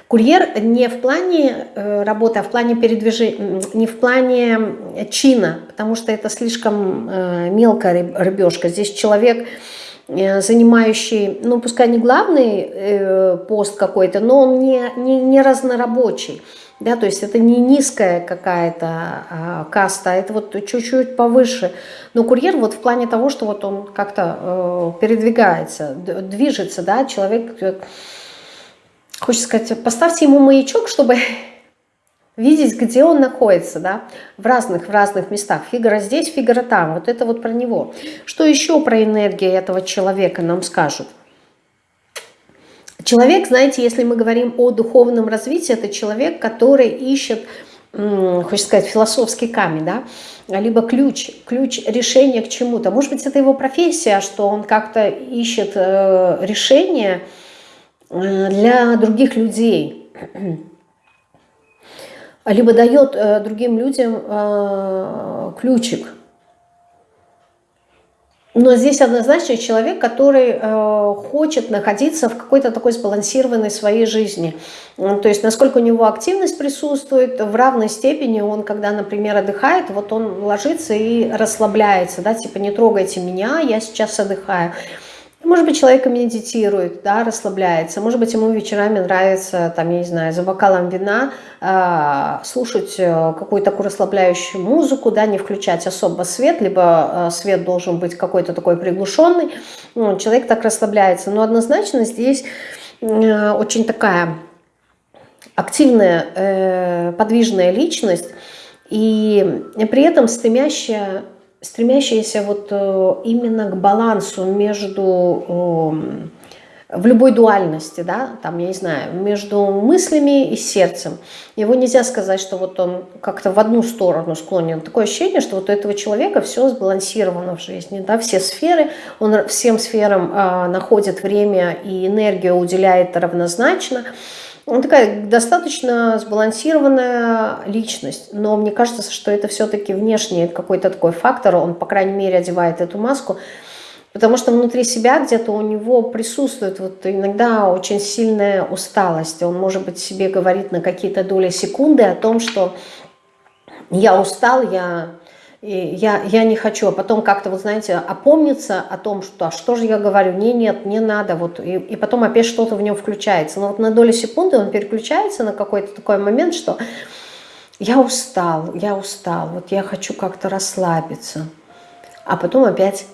Курьер не в плане э, работы, а в плане передвижения, не в плане чина, потому что это слишком э, мелкая рыбешка. Здесь человек, занимающий, ну пускай не главный пост какой-то, но он не, не, не разнорабочий. Да, то есть это не низкая какая-то а, каста, это вот чуть-чуть повыше. Но курьер вот в плане того, что вот он как-то э, передвигается, движется, да, человек хочется сказать, поставьте ему маячок, чтобы видеть, где он находится, да, в разных, в разных местах. Фигура здесь, фигура там. Вот это вот про него. Что еще про энергию этого человека нам скажут? Человек, знаете, если мы говорим о духовном развитии, это человек, который ищет, хочется сказать, философский камень, да, либо ключ, ключ решения к чему-то. Может быть, это его профессия, что он как-то ищет э, решение, Э, для других людей, либо дает э, другим людям ключик. Но здесь однозначно человек, который хочет находиться в какой-то такой сбалансированной своей жизни. То есть насколько у него активность присутствует, в равной степени он, когда, например, отдыхает, вот он ложится и расслабляется, да, типа не трогайте меня, я сейчас отдыхаю. Может быть, человек медитирует, да, расслабляется. Может быть, ему вечерами нравится, там, я не знаю, за бокалом вина э, слушать какую-то такую расслабляющую музыку, да, не включать особо свет, либо э, свет должен быть какой-то такой приглушенный. Ну, человек так расслабляется. Но однозначно здесь э, очень такая активная, э, подвижная личность, и при этом стремящая стремящаяся вот э, именно к балансу между эм, в любой дуальности, да, там, я не знаю, между мыслями и сердцем. Его нельзя сказать, что вот он как-то в одну сторону склонен. Такое ощущение, что вот у этого человека все сбалансировано в жизни, да, все сферы, он всем сферам э, находит время и энергию уделяет равнозначно. Он такая достаточно сбалансированная личность, но мне кажется, что это все-таки внешний какой-то такой фактор, он, по крайней мере, одевает эту маску, потому что внутри себя где-то у него присутствует вот иногда очень сильная усталость. Он, может быть, себе говорит на какие-то доли секунды о том, что я устал, я и я, я не хочу, а потом как-то, вот знаете, опомниться о том, что а что же я говорю, не, нет, не надо, вот, и, и потом опять что-то в нем включается. Но вот на долю секунды он переключается на какой-то такой момент, что я устал, я устал, вот я хочу как-то расслабиться. А потом опять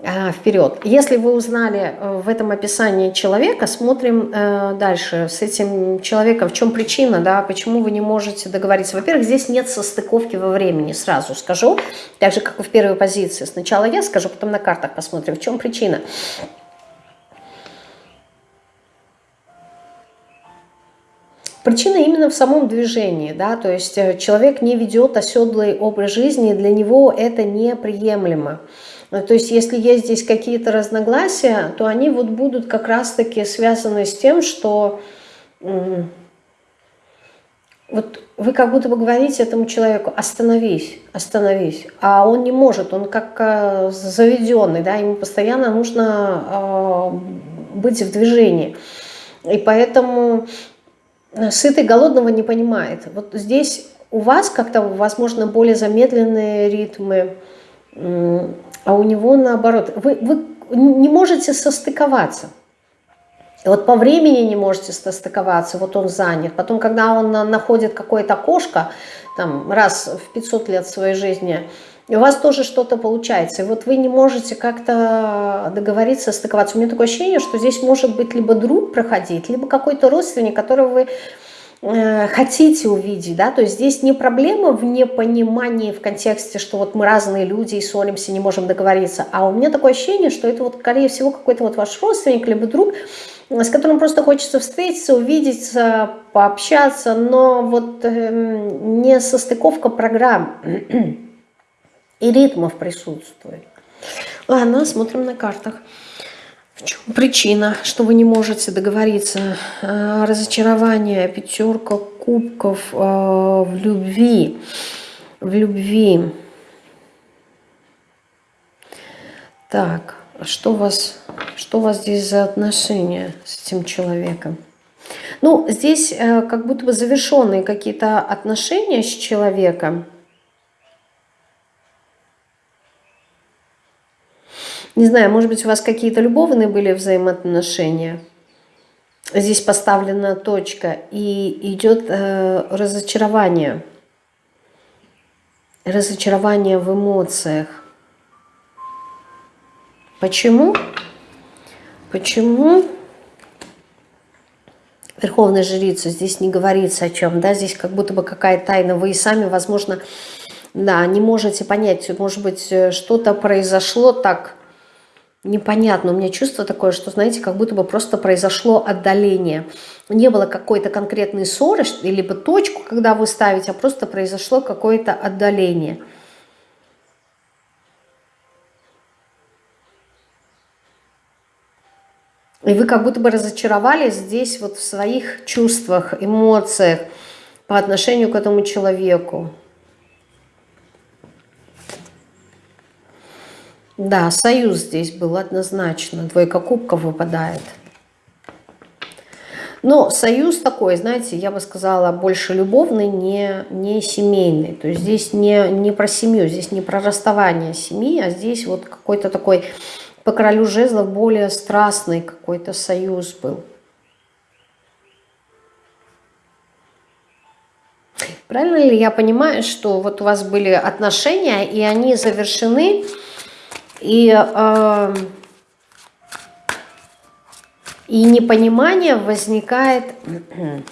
вперед. Если вы узнали э, в этом описании человека, смотрим э, дальше с этим человеком, в чем причина, да, почему вы не можете договориться. Во-первых, здесь нет состыковки во времени, сразу скажу, так же, как и в первой позиции. Сначала я скажу, потом на картах посмотрим, в чем причина. Причина именно в самом движении, да, то есть э, человек не ведет оседлый образ жизни, для него это неприемлемо. То есть если есть здесь какие-то разногласия, то они вот будут как раз-таки связаны с тем, что вот вы как будто бы говорите этому человеку, остановись, остановись, а он не может, он как э, заведенный, да, ему постоянно нужно э, быть в движении. И поэтому сытый голодного не понимает. Вот здесь у вас как-то, возможно, более замедленные ритмы, а у него наоборот. Вы, вы не можете состыковаться. Вот по времени не можете состыковаться, вот он занят. Потом, когда он находит какое-то окошко, там, раз в 500 лет своей жизни, у вас тоже что-то получается. И вот вы не можете как-то договориться, стыковаться. У меня такое ощущение, что здесь может быть либо друг проходить, либо какой-то родственник, которого вы хотите увидеть, да, то есть здесь не проблема в непонимании в контексте, что вот мы разные люди и ссоримся, не можем договориться, а у меня такое ощущение, что это вот, скорее всего, какой-то вот ваш родственник, либо друг, с которым просто хочется встретиться, увидеться, пообщаться, но вот э, не состыковка программ и ритмов присутствует. Ладно, смотрим на картах. В чем причина, что вы не можете договориться? А, разочарование, пятерка кубков а, в любви. В любви. Так, что у вас, что у вас здесь за отношения с этим человеком? Ну, здесь э, как будто бы завершенные какие-то отношения с человеком. Не знаю, может быть, у вас какие-то любовные были взаимоотношения. Здесь поставлена точка, и идет э, разочарование. Разочарование в эмоциях. Почему? Почему? Верховная жрица, здесь не говорится о чем, да, здесь как будто бы какая тайна, вы и сами, возможно, да, не можете понять, может быть, э, что-то произошло так непонятно. У меня чувство такое, что, знаете, как будто бы просто произошло отдаление. Не было какой-то конкретной ссоры, либо точку, когда вы ставите, а просто произошло какое-то отдаление. И вы как будто бы разочаровались здесь вот в своих чувствах, эмоциях по отношению к этому человеку. Да, союз здесь был однозначно. Двойка кубков выпадает. Но союз такой, знаете, я бы сказала, больше любовный, не, не семейный. То есть здесь не, не про семью, здесь не про расставание семьи, а здесь вот какой-то такой по королю жезлов более страстный какой-то союз был. Правильно ли я понимаю, что вот у вас были отношения, и они завершены, и, э, и непонимание возникает,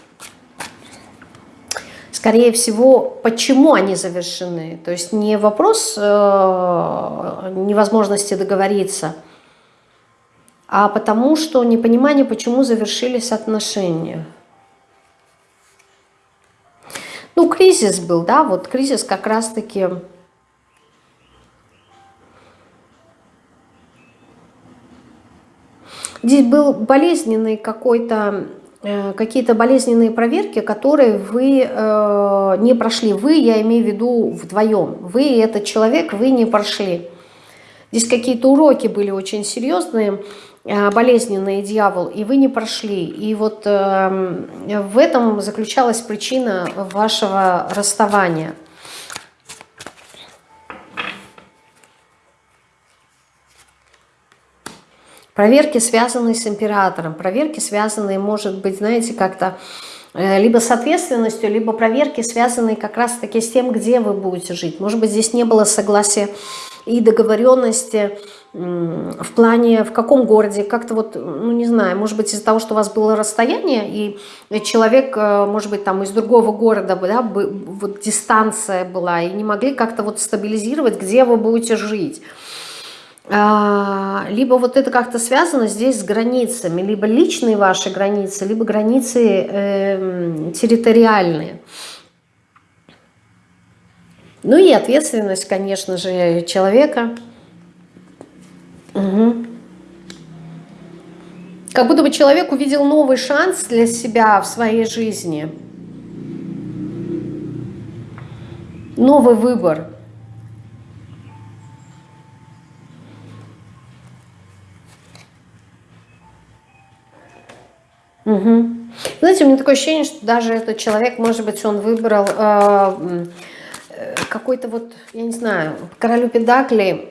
скорее всего, почему они завершены. То есть не вопрос э, невозможности договориться, а потому что непонимание, почему завершились отношения. Ну, кризис был, да, вот кризис как раз-таки Здесь был болезненный какой-то э, какие-то болезненные проверки, которые вы э, не прошли. Вы, я имею в виду вдвоем. Вы и этот человек, вы не прошли. Здесь какие-то уроки были очень серьезные, э, болезненные, дьявол, и вы не прошли. И вот э, в этом заключалась причина вашего расставания – Проверки, связанные с императором, проверки, связанные, может быть, знаете, как-то э, либо с ответственностью, либо проверки, связанные как раз-таки с тем, где вы будете жить. Может быть, здесь не было согласия и договоренности в плане, в каком городе, как-то вот, ну не знаю, может быть из-за того, что у вас было расстояние, и человек, э, может быть, там из другого города, да, вот дистанция была, и не могли как-то вот стабилизировать, где вы будете жить. А, либо вот это как-то связано здесь с границами, либо личные ваши границы, либо границы э, территориальные. Ну и ответственность, конечно же, человека. Угу. Как будто бы человек увидел новый шанс для себя в своей жизни. Новый выбор. Угу. Знаете, у меня такое ощущение, что даже этот человек, может быть, он выбрал э, какой-то вот, я не знаю, королю педакли,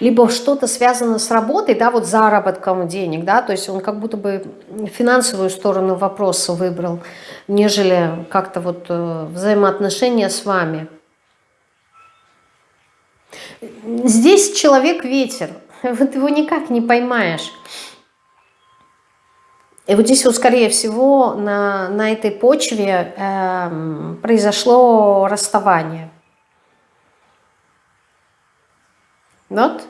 либо что-то связано с работой, да, вот заработком денег, да, то есть он как будто бы финансовую сторону вопроса выбрал, нежели как-то вот э, взаимоотношения с вами. Здесь человек ветер, вот его никак не поймаешь. И вот здесь вот, скорее всего, на, на этой почве э, произошло расставание. Вот.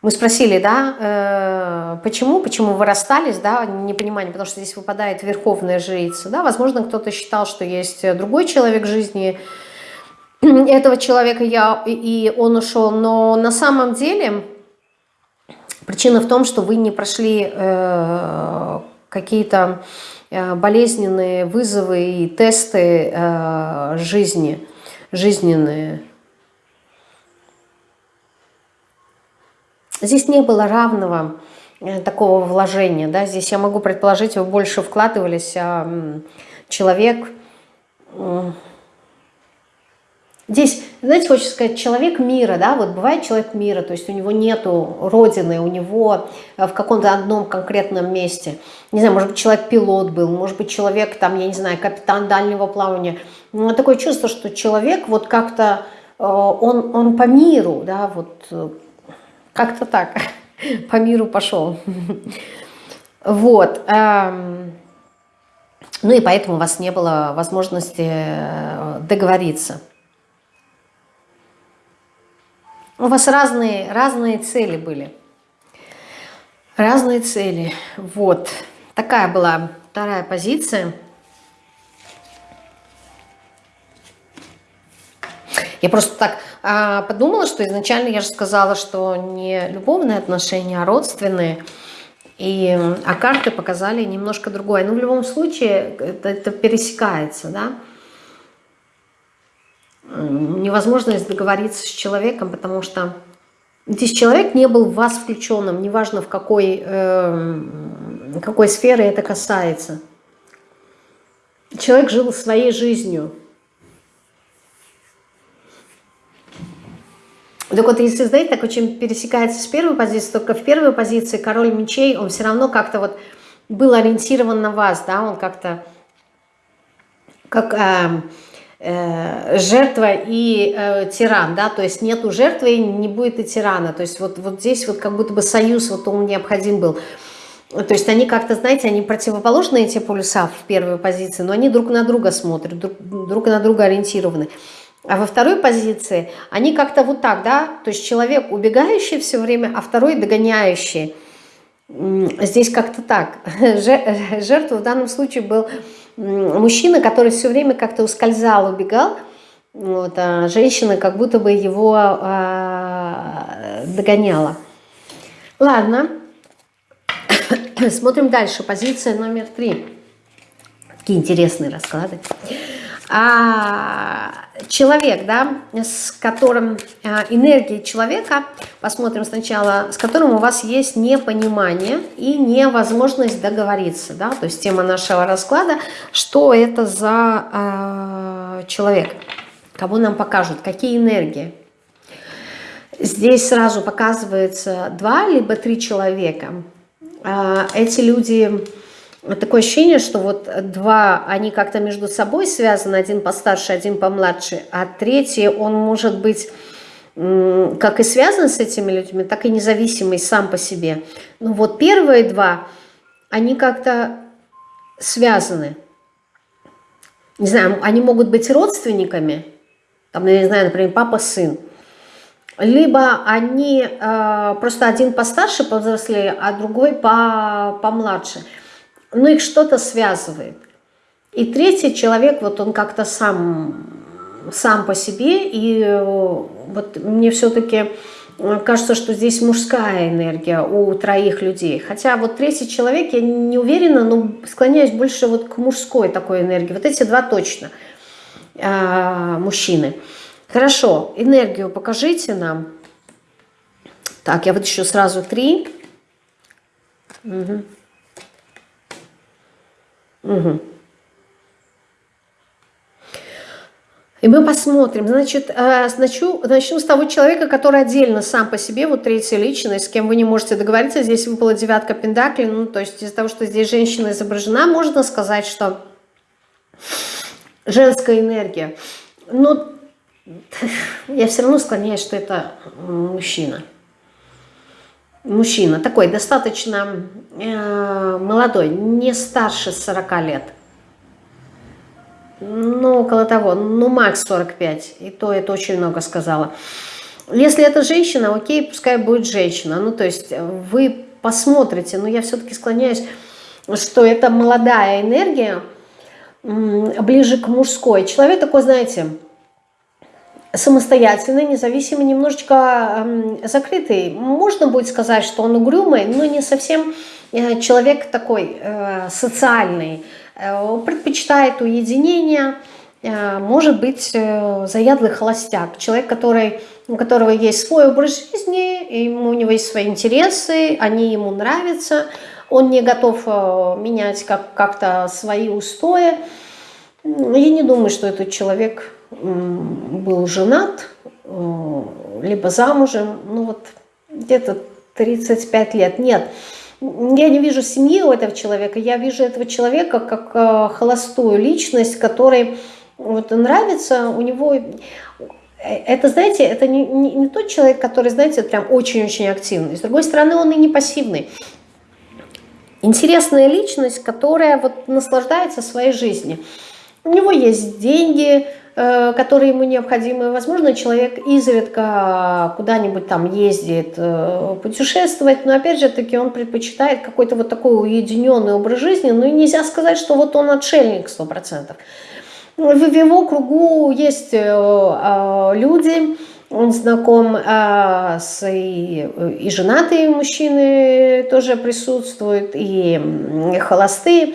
Мы спросили, да, э, почему, почему вы расстались, да, непонимание, потому что здесь выпадает верховная жрица, да, возможно, кто-то считал, что есть другой человек в жизни этого человека, я, и он ушел, но на самом деле причина в том, что вы не прошли э, какие-то э, болезненные вызовы и тесты э, жизни, жизненные. Здесь не было равного э, такого вложения. Да? Здесь я могу предположить, вы больше вкладывались, а человек Здесь, знаете, хочется сказать, человек мира, да, вот бывает человек мира, то есть у него нету родины, у него э, в каком-то одном конкретном месте. Не знаю, может быть, человек-пилот был, может быть, человек, там, я не знаю, капитан дальнего плавания. Но такое чувство, что человек вот как-то, э, он, он по миру, да, вот э, как-то так, по миру пошел. Вот. Эм, ну и поэтому у вас не было возможности договориться. У вас разные, разные цели были. Разные цели. Вот. Такая была вторая позиция. Я просто так а, подумала, что изначально я же сказала, что не любовные отношения, а родственные. И, а карты показали немножко другое. Но в любом случае это, это пересекается, да невозможность договориться с человеком, потому что здесь человек не был в вас включенным, неважно в какой, э, какой сфере это касается. Человек жил своей жизнью. Так вот, если, знаете, так очень пересекается с первой позиции, только в первой позиции король мечей, он все равно как-то вот был ориентирован на вас, да, он как-то как... Э, Э, жертва и э, тиран, да, то есть нету жертвы, не будет и тирана, то есть вот, вот здесь вот как будто бы союз вот он необходим был. То есть они как-то, знаете, они противоположные, эти полюса в первой позиции, но они друг на друга смотрят, друг, друг на друга ориентированы. А во второй позиции они как-то вот так, да, то есть человек убегающий все время, а второй догоняющий. Здесь как-то так. Жертва в данном случае был мужчина, который все время как-то ускользал, убегал, вот, а женщина как будто бы его а, догоняла. Ладно, смотрим дальше. Позиция номер три. Какие интересные расклады а, человек, да, с которым а, энергия человека, посмотрим сначала, с которым у вас есть непонимание и невозможность договориться, да, то есть тема нашего расклада, что это за а, человек, кого нам покажут, какие энергии. Здесь сразу показывается два либо три человека. А, эти люди такое ощущение, что вот два, они как-то между собой связаны, один постарше, один помладше, а третий, он может быть как и связан с этими людьми, так и независимый сам по себе. Ну вот первые два, они как-то связаны. Не знаю, они могут быть родственниками, там, я не знаю, например, папа-сын, либо они э, просто один постарше, повзрослее, а другой по, помладше. Но их что-то связывает. И третий человек, вот он как-то сам, сам по себе, и э, вот мне все-таки кажется, что здесь мужская энергия у троих людей. Хотя вот третий человек, я не уверена, но склоняюсь больше вот к мужской такой энергии. Вот эти два точно э, мужчины. Хорошо, энергию покажите нам. Так, я вот еще сразу три. Угу. Угу. И мы посмотрим. Значит, э, начну, начну с того человека, который отдельно сам по себе, вот третья личность, с кем вы не можете договориться. Здесь выпала девятка пентаклей. Ну, то есть из-за того, что здесь женщина изображена, можно сказать, что женская энергия. Но я все равно склоняюсь, что это мужчина. Мужчина такой достаточно э, молодой, не старше 40 лет. Ну, около того, ну, макс 45, и то это очень много сказала. Если это женщина, окей, пускай будет женщина. Ну, то есть вы посмотрите, но я все-таки склоняюсь, что это молодая энергия, ближе к мужской. Человек такой, знаете, самостоятельный, независимый, немножечко закрытый. Можно будет сказать, что он угрюмый, но не совсем э, человек такой э, социальный. Э, предпочитает уединение, может быть заядлый холостяк, человек, который, у которого есть свой образ жизни, ему, у него есть свои интересы, они ему нравятся, он не готов менять как-то как свои устои. Я не думаю, что этот человек был женат, э, либо замужем, ну вот где-то 35 лет. Нет, я не вижу семьи у этого человека, я вижу этого человека как э, холостую личность, которой вот нравится, у него... Это, знаете, это не, не, не тот человек, который, знаете, прям очень-очень активный. С другой стороны, он и не пассивный. Интересная личность, которая вот наслаждается своей жизнью. У него есть деньги, Э, которые ему необходимы. Возможно, человек изредка куда-нибудь там ездит, э, путешествовать, но опять же таки он предпочитает какой-то вот такой уединенный образ жизни, ну и нельзя сказать, что вот он отшельник 100%. В его кругу есть э, люди, он знаком с и, и женатые мужчины тоже присутствуют, и холостые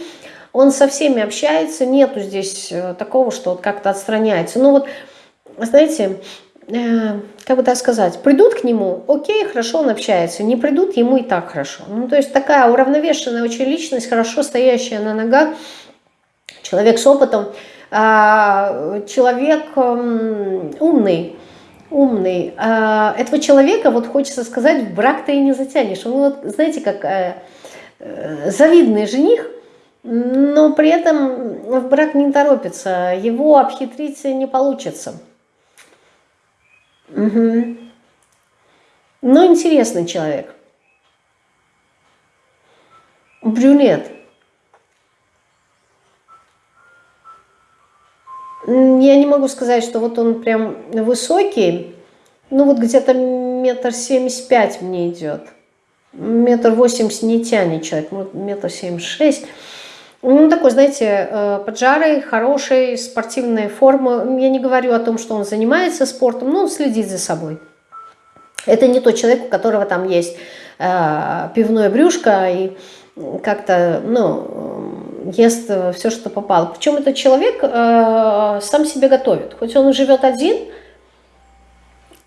он со всеми общается, нету здесь э, такого, что вот как-то отстраняется. Ну вот, знаете, э, как бы так сказать, придут к нему, окей, хорошо он общается, не придут, ему и так хорошо. Ну, то есть такая уравновешенная очень личность, хорошо стоящая на ногах, человек с опытом, а, человек умный, умный. А, этого человека, вот хочется сказать, в брак ты и не затянешь. Он вот, знаете, как э, завидный жених, но при этом в брак не торопится, его обхитрить не получится. Угу. Но интересный человек. Брюнет. Я не могу сказать, что вот он прям высокий, ну вот где-то метр семьдесят пять мне идет. Метр восемьдесят не тянет человек, метр семьдесят шесть. Ну, такой, знаете, э, поджарый, хороший, спортивная форма. Я не говорю о том, что он занимается спортом, но он следит за собой. Это не тот человек, у которого там есть э, пивное брюшко и как-то, ну, ест все, что попало. Причем этот человек э, сам себе готовит. Хоть он и живет один,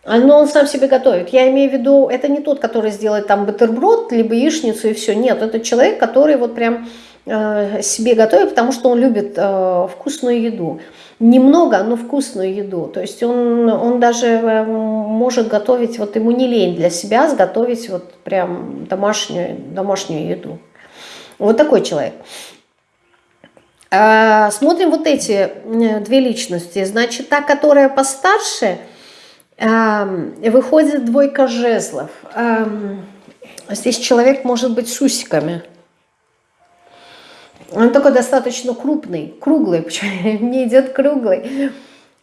но он сам себе готовит. Я имею в виду, это не тот, который сделает там бутерброд, либо яичницу и все. Нет, это человек, который вот прям Э, себе готовит, потому что он любит э, вкусную еду. Немного, но вкусную еду. То есть он, он даже э, может готовить, вот ему не лень для себя сготовить вот прям домашнюю, домашнюю еду. Вот такой человек. Смотрим вот эти две личности. Значит, та, которая постарше, выходит двойка жезлов. Здесь человек может быть с усиками. Он такой достаточно крупный, круглый, почему мне идет круглый.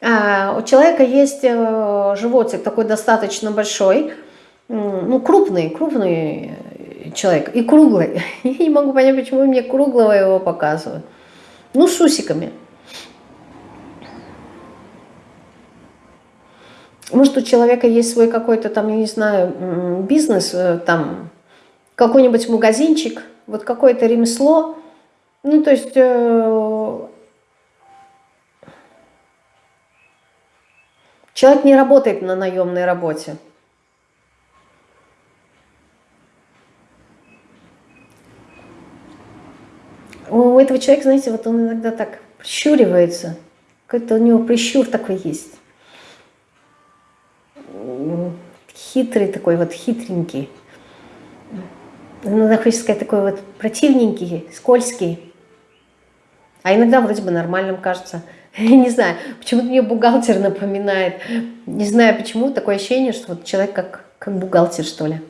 А, у человека есть э, животик такой достаточно большой, ну, крупный, крупный человек и круглый. Я не могу понять, почему мне круглого его показывают. Ну, с усиками. Может, у человека есть свой какой-то там, я не знаю, бизнес, э, там, какой-нибудь магазинчик, вот какое-то ремесло. Ну, то есть... Э, человек не работает на наемной работе. У этого человека, знаете, вот он иногда так прищуривается. Какой-то у него прищур такой есть хитрый такой вот, хитренький. Иногда хочется сказать такой вот противненький, скользкий. А иногда вроде бы нормальным кажется. Я не знаю, почему-то мне бухгалтер напоминает. Не знаю почему, такое ощущение, что вот человек как, как бухгалтер, что ли.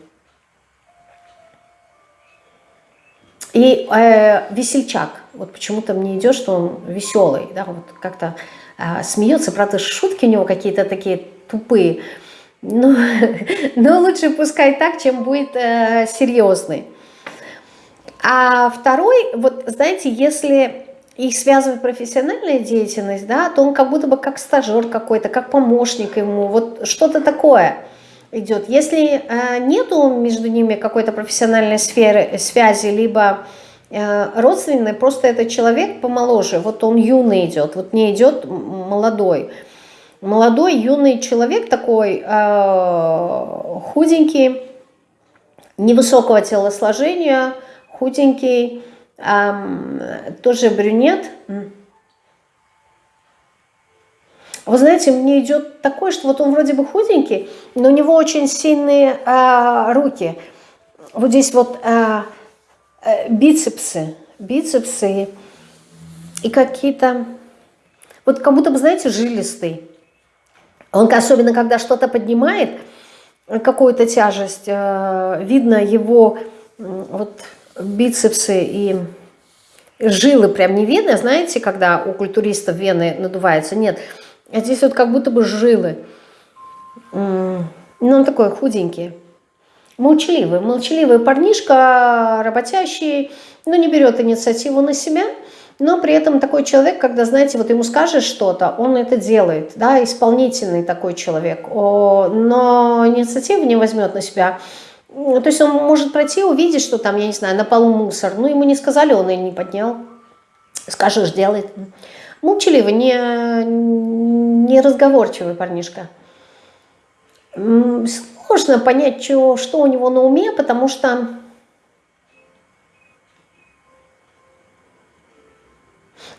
И э, весельчак. Вот почему-то мне идет, что он веселый, да, вот как-то э, смеется. Правда, шутки у него какие-то такие тупые. Ну, но лучше пускай так, чем будет э, серьезный. А второй, вот знаете, если их связывает профессиональная деятельность, да, то он как будто бы как стажер какой-то, как помощник ему, вот что-то такое идет. Если э, нету между ними какой-то профессиональной сферы, связи, либо э, родственной, просто этот человек помоложе, вот он юный идет, вот не идет молодой, молодой, юный человек такой, э, худенький, невысокого телосложения, худенький, э, тоже брюнет. Вы знаете, мне идет такое, что вот он вроде бы худенький, но у него очень сильные э, руки. Вот здесь вот э, э, бицепсы, бицепсы и какие-то, вот как будто бы, знаете, жилистый. Он, особенно когда что-то поднимает, какую-то тяжесть, э, видно его вот бицепсы и жилы прям не видно, знаете, когда у культуристов вены надуваются, нет, а здесь вот как будто бы жилы, ну он такой худенький, молчаливый, молчаливый парнишка, работящий, но не берет инициативу на себя, но при этом такой человек, когда, знаете, вот ему скажешь что-то, он это делает, да, исполнительный такой человек, но инициативу не возьмет на себя. То есть он может пройти, увидеть, что там, я не знаю, на полу мусор, ну ему не сказали, он и не поднял, скажешь, делает. Молчаливый, не, не разговорчивый парнишка. Сложно понять, что, что у него на уме, потому что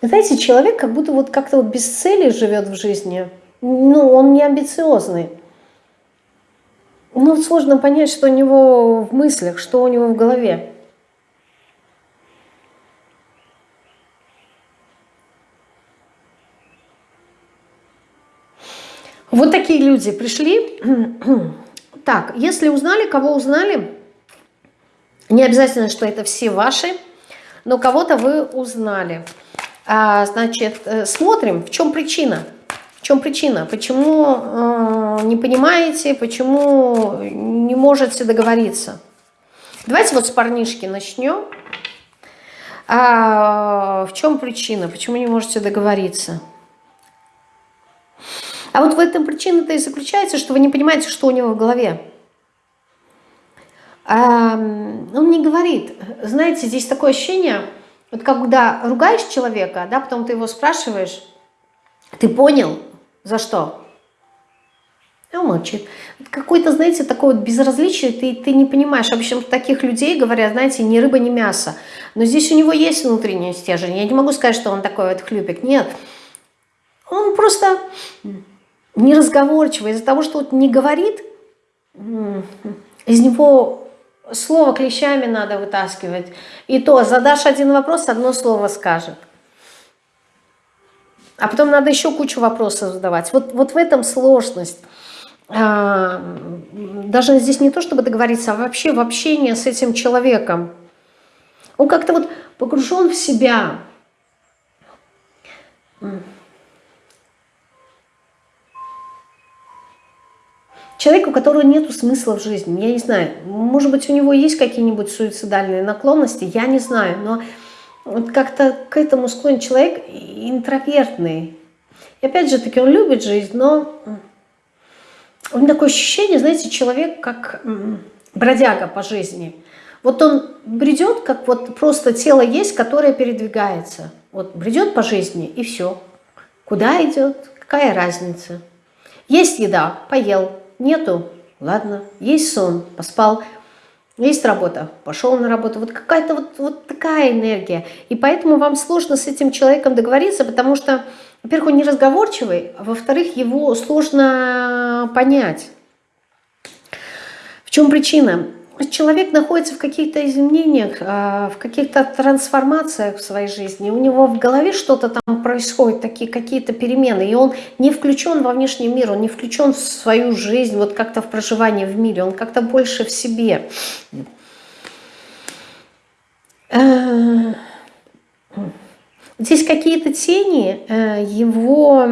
Знаете, человек как будто вот как-то вот без цели живет в жизни. Ну, он не амбициозный. Ну, сложно понять, что у него в мыслях, что у него в голове. Вот такие люди пришли. Так, если узнали, кого узнали, не обязательно, что это все ваши, но кого-то вы узнали. А, значит, э, смотрим, в чем причина. Чем причина? Почему э, не понимаете, почему не можете договориться? Давайте вот с парнишки начнем. А, в чем причина? Почему не можете договориться? А вот в этом причина-то и заключается, что вы не понимаете, что у него в голове. А, он не говорит. Знаете, здесь такое ощущение, вот когда ругаешь человека, да, потом ты его спрашиваешь, ты понял, за что? И он молчит. Какой-то, знаете, такое вот безразличие, ты, ты не понимаешь. Обычно таких людей говорят, знаете, ни рыба, ни мясо. Но здесь у него есть внутренняя стержень. Я не могу сказать, что он такой вот хлюпик. Нет. Он просто неразговорчивый. Из-за того, что вот не говорит, из него слово клещами надо вытаскивать. И то, задашь один вопрос, одно слово скажет. А потом надо еще кучу вопросов задавать. Вот, вот в этом сложность. А, даже здесь не то, чтобы договориться, а вообще в общении с этим человеком. Он как-то вот погружен в себя. Человек, у которого нет смысла в жизни, я не знаю, может быть, у него есть какие-нибудь суицидальные наклонности, я не знаю, но вот как-то к этому склонен человек интровертный. И опять же таки, он любит жизнь, но у меня такое ощущение, знаете, человек как бродяга по жизни. Вот он бредет, как вот просто тело есть, которое передвигается. Вот бредет по жизни и все. Куда идет? Какая разница? Есть еда, поел, Нету? Ладно. Есть сон? Поспал. Есть работа? Пошел на работу. Вот какая-то вот, вот такая энергия. И поэтому вам сложно с этим человеком договориться, потому что, во-первых, он неразговорчивый, а во-вторых, его сложно понять. В чем причина? Человек находится в каких-то изменениях, а, в каких-то трансформациях в своей жизни, у него в голове что-то там происходит, такие какие-то перемены, и он не включен во внешний мир, он не включен в свою жизнь, вот как-то в проживание в мире, он как-то больше в себе. Э, здесь какие-то тени э, его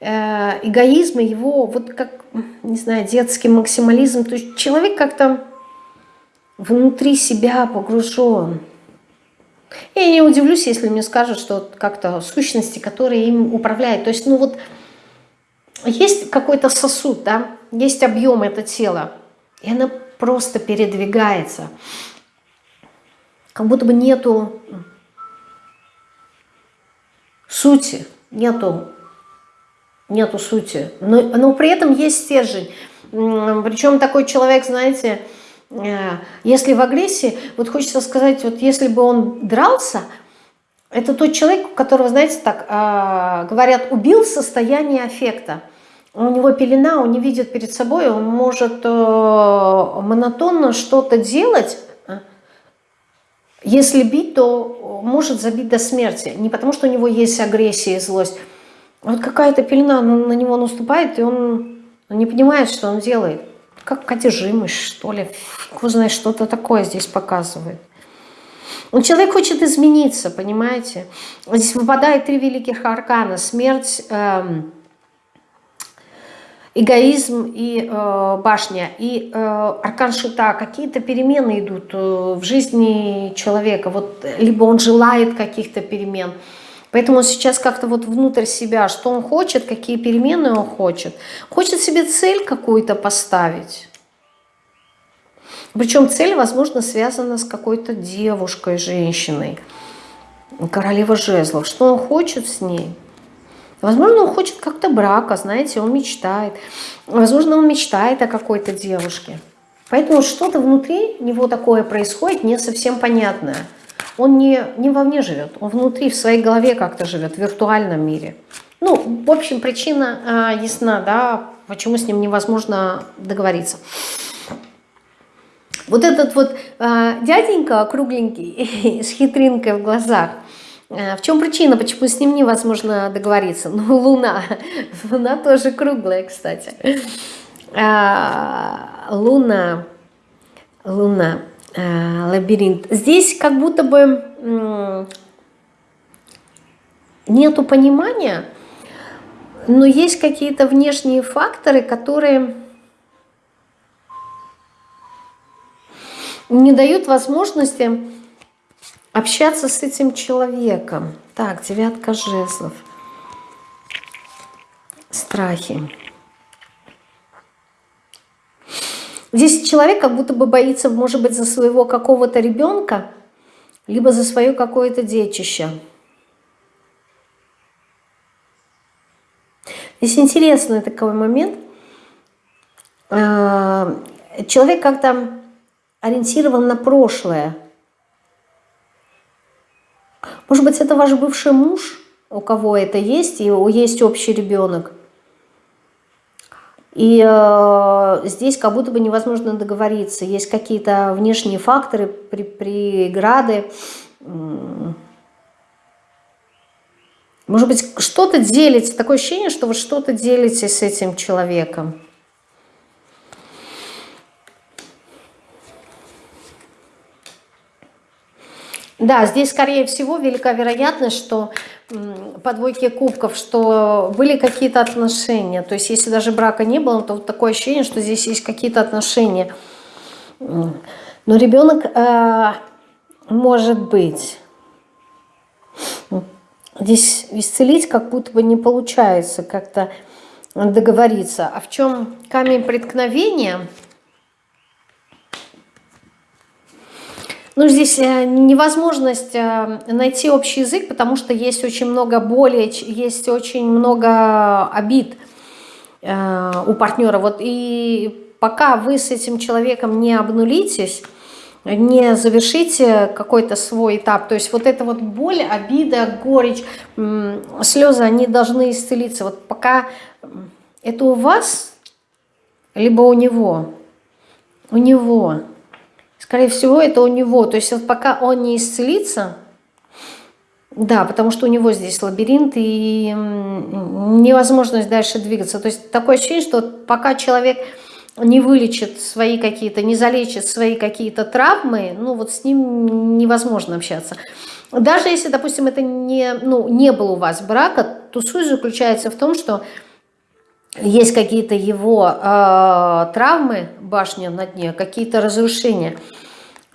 э, эгоизма, его вот как, не знаю, детский максимализм, то есть человек как-то внутри себя погружен. Я не удивлюсь, если мне скажут, что как-то сущности, которые им управляют. То есть, ну вот, есть какой-то сосуд, да, есть объем это тело, и она просто передвигается. Как будто бы нету сути, нету, нету сути. Но, но при этом есть стержень. Причем такой человек, знаете, если в агрессии, вот хочется сказать, вот если бы он дрался, это тот человек, у которого, знаете, так э, говорят, убил состояние аффекта. У него пелена, он не видит перед собой, он может э, монотонно что-то делать, если бить, то может забить до смерти. Не потому, что у него есть агрессия и злость. Вот какая-то пелена на него наступает, и он не понимает, что он делает как одержимость, что ли. Фиг знает, что-то такое здесь показывает. Он человек хочет измениться, понимаете? Здесь выпадает три великих аркана. Смерть, э, эгоизм и э, башня. И э, аркан шута. Какие-то перемены идут э, в жизни человека. Вот, либо он желает каких-то перемен, Поэтому сейчас как-то вот внутрь себя, что он хочет, какие перемены он хочет. Хочет себе цель какую-то поставить. Причем цель, возможно, связана с какой-то девушкой, женщиной. Королева жезлов. Что он хочет с ней? Возможно, он хочет как-то брака, знаете, он мечтает. Возможно, он мечтает о какой-то девушке. Поэтому что-то внутри него такое происходит, не совсем понятное он не, не вовне живет, он внутри, в своей голове как-то живет, в виртуальном мире. Ну, в общем, причина э, ясна, да, почему с ним невозможно договориться. Вот этот вот э, дяденька кругленький, с хитринкой в глазах, э, в чем причина, почему с ним невозможно договориться? Ну, Луна. Луна тоже круглая, кстати. Э, Луна. Луна. Э, лабиринт. Здесь как будто бы нету понимания, но есть какие-то внешние факторы, которые не дают возможности общаться с этим человеком. Так, девятка жезлов. Страхи. Здесь человек как будто бы боится, может быть, за своего какого-то ребенка, либо за свое какое-то детище. Здесь интересный такой момент. А, человек как-то ориентирован на прошлое. Может быть, это ваш бывший муж, у кого это есть, и есть общий ребенок. И э, здесь как будто бы невозможно договориться. Есть какие-то внешние факторы, при, преграды. Может быть, что-то делите. Такое ощущение, что вы что-то делите с этим человеком. Да, здесь, скорее всего, велика вероятность, что по двойке кубков, что были какие-то отношения. То есть, если даже брака не было, то вот такое ощущение, что здесь есть какие-то отношения. Но ребенок э, может быть. Здесь исцелить как будто бы не получается как-то договориться. А в чем камень преткновения – Ну, здесь э, невозможность э, найти общий язык, потому что есть очень много боли, есть очень много обид э, у партнера. Вот и пока вы с этим человеком не обнулитесь, не завершите какой-то свой этап, то есть вот эта вот боль, обида, горечь, слезы, они должны исцелиться. Вот пока это у вас, либо у него, у него – Скорее всего, это у него. То есть вот пока он не исцелится, да, потому что у него здесь лабиринт и невозможность дальше двигаться. То есть такое ощущение, что пока человек не вылечит свои какие-то, не залечит свои какие-то травмы, ну вот с ним невозможно общаться. Даже если, допустим, это не, ну, не было у вас брака, то суть заключается в том, что есть какие-то его э, травмы, башня на дне, какие-то разрушения,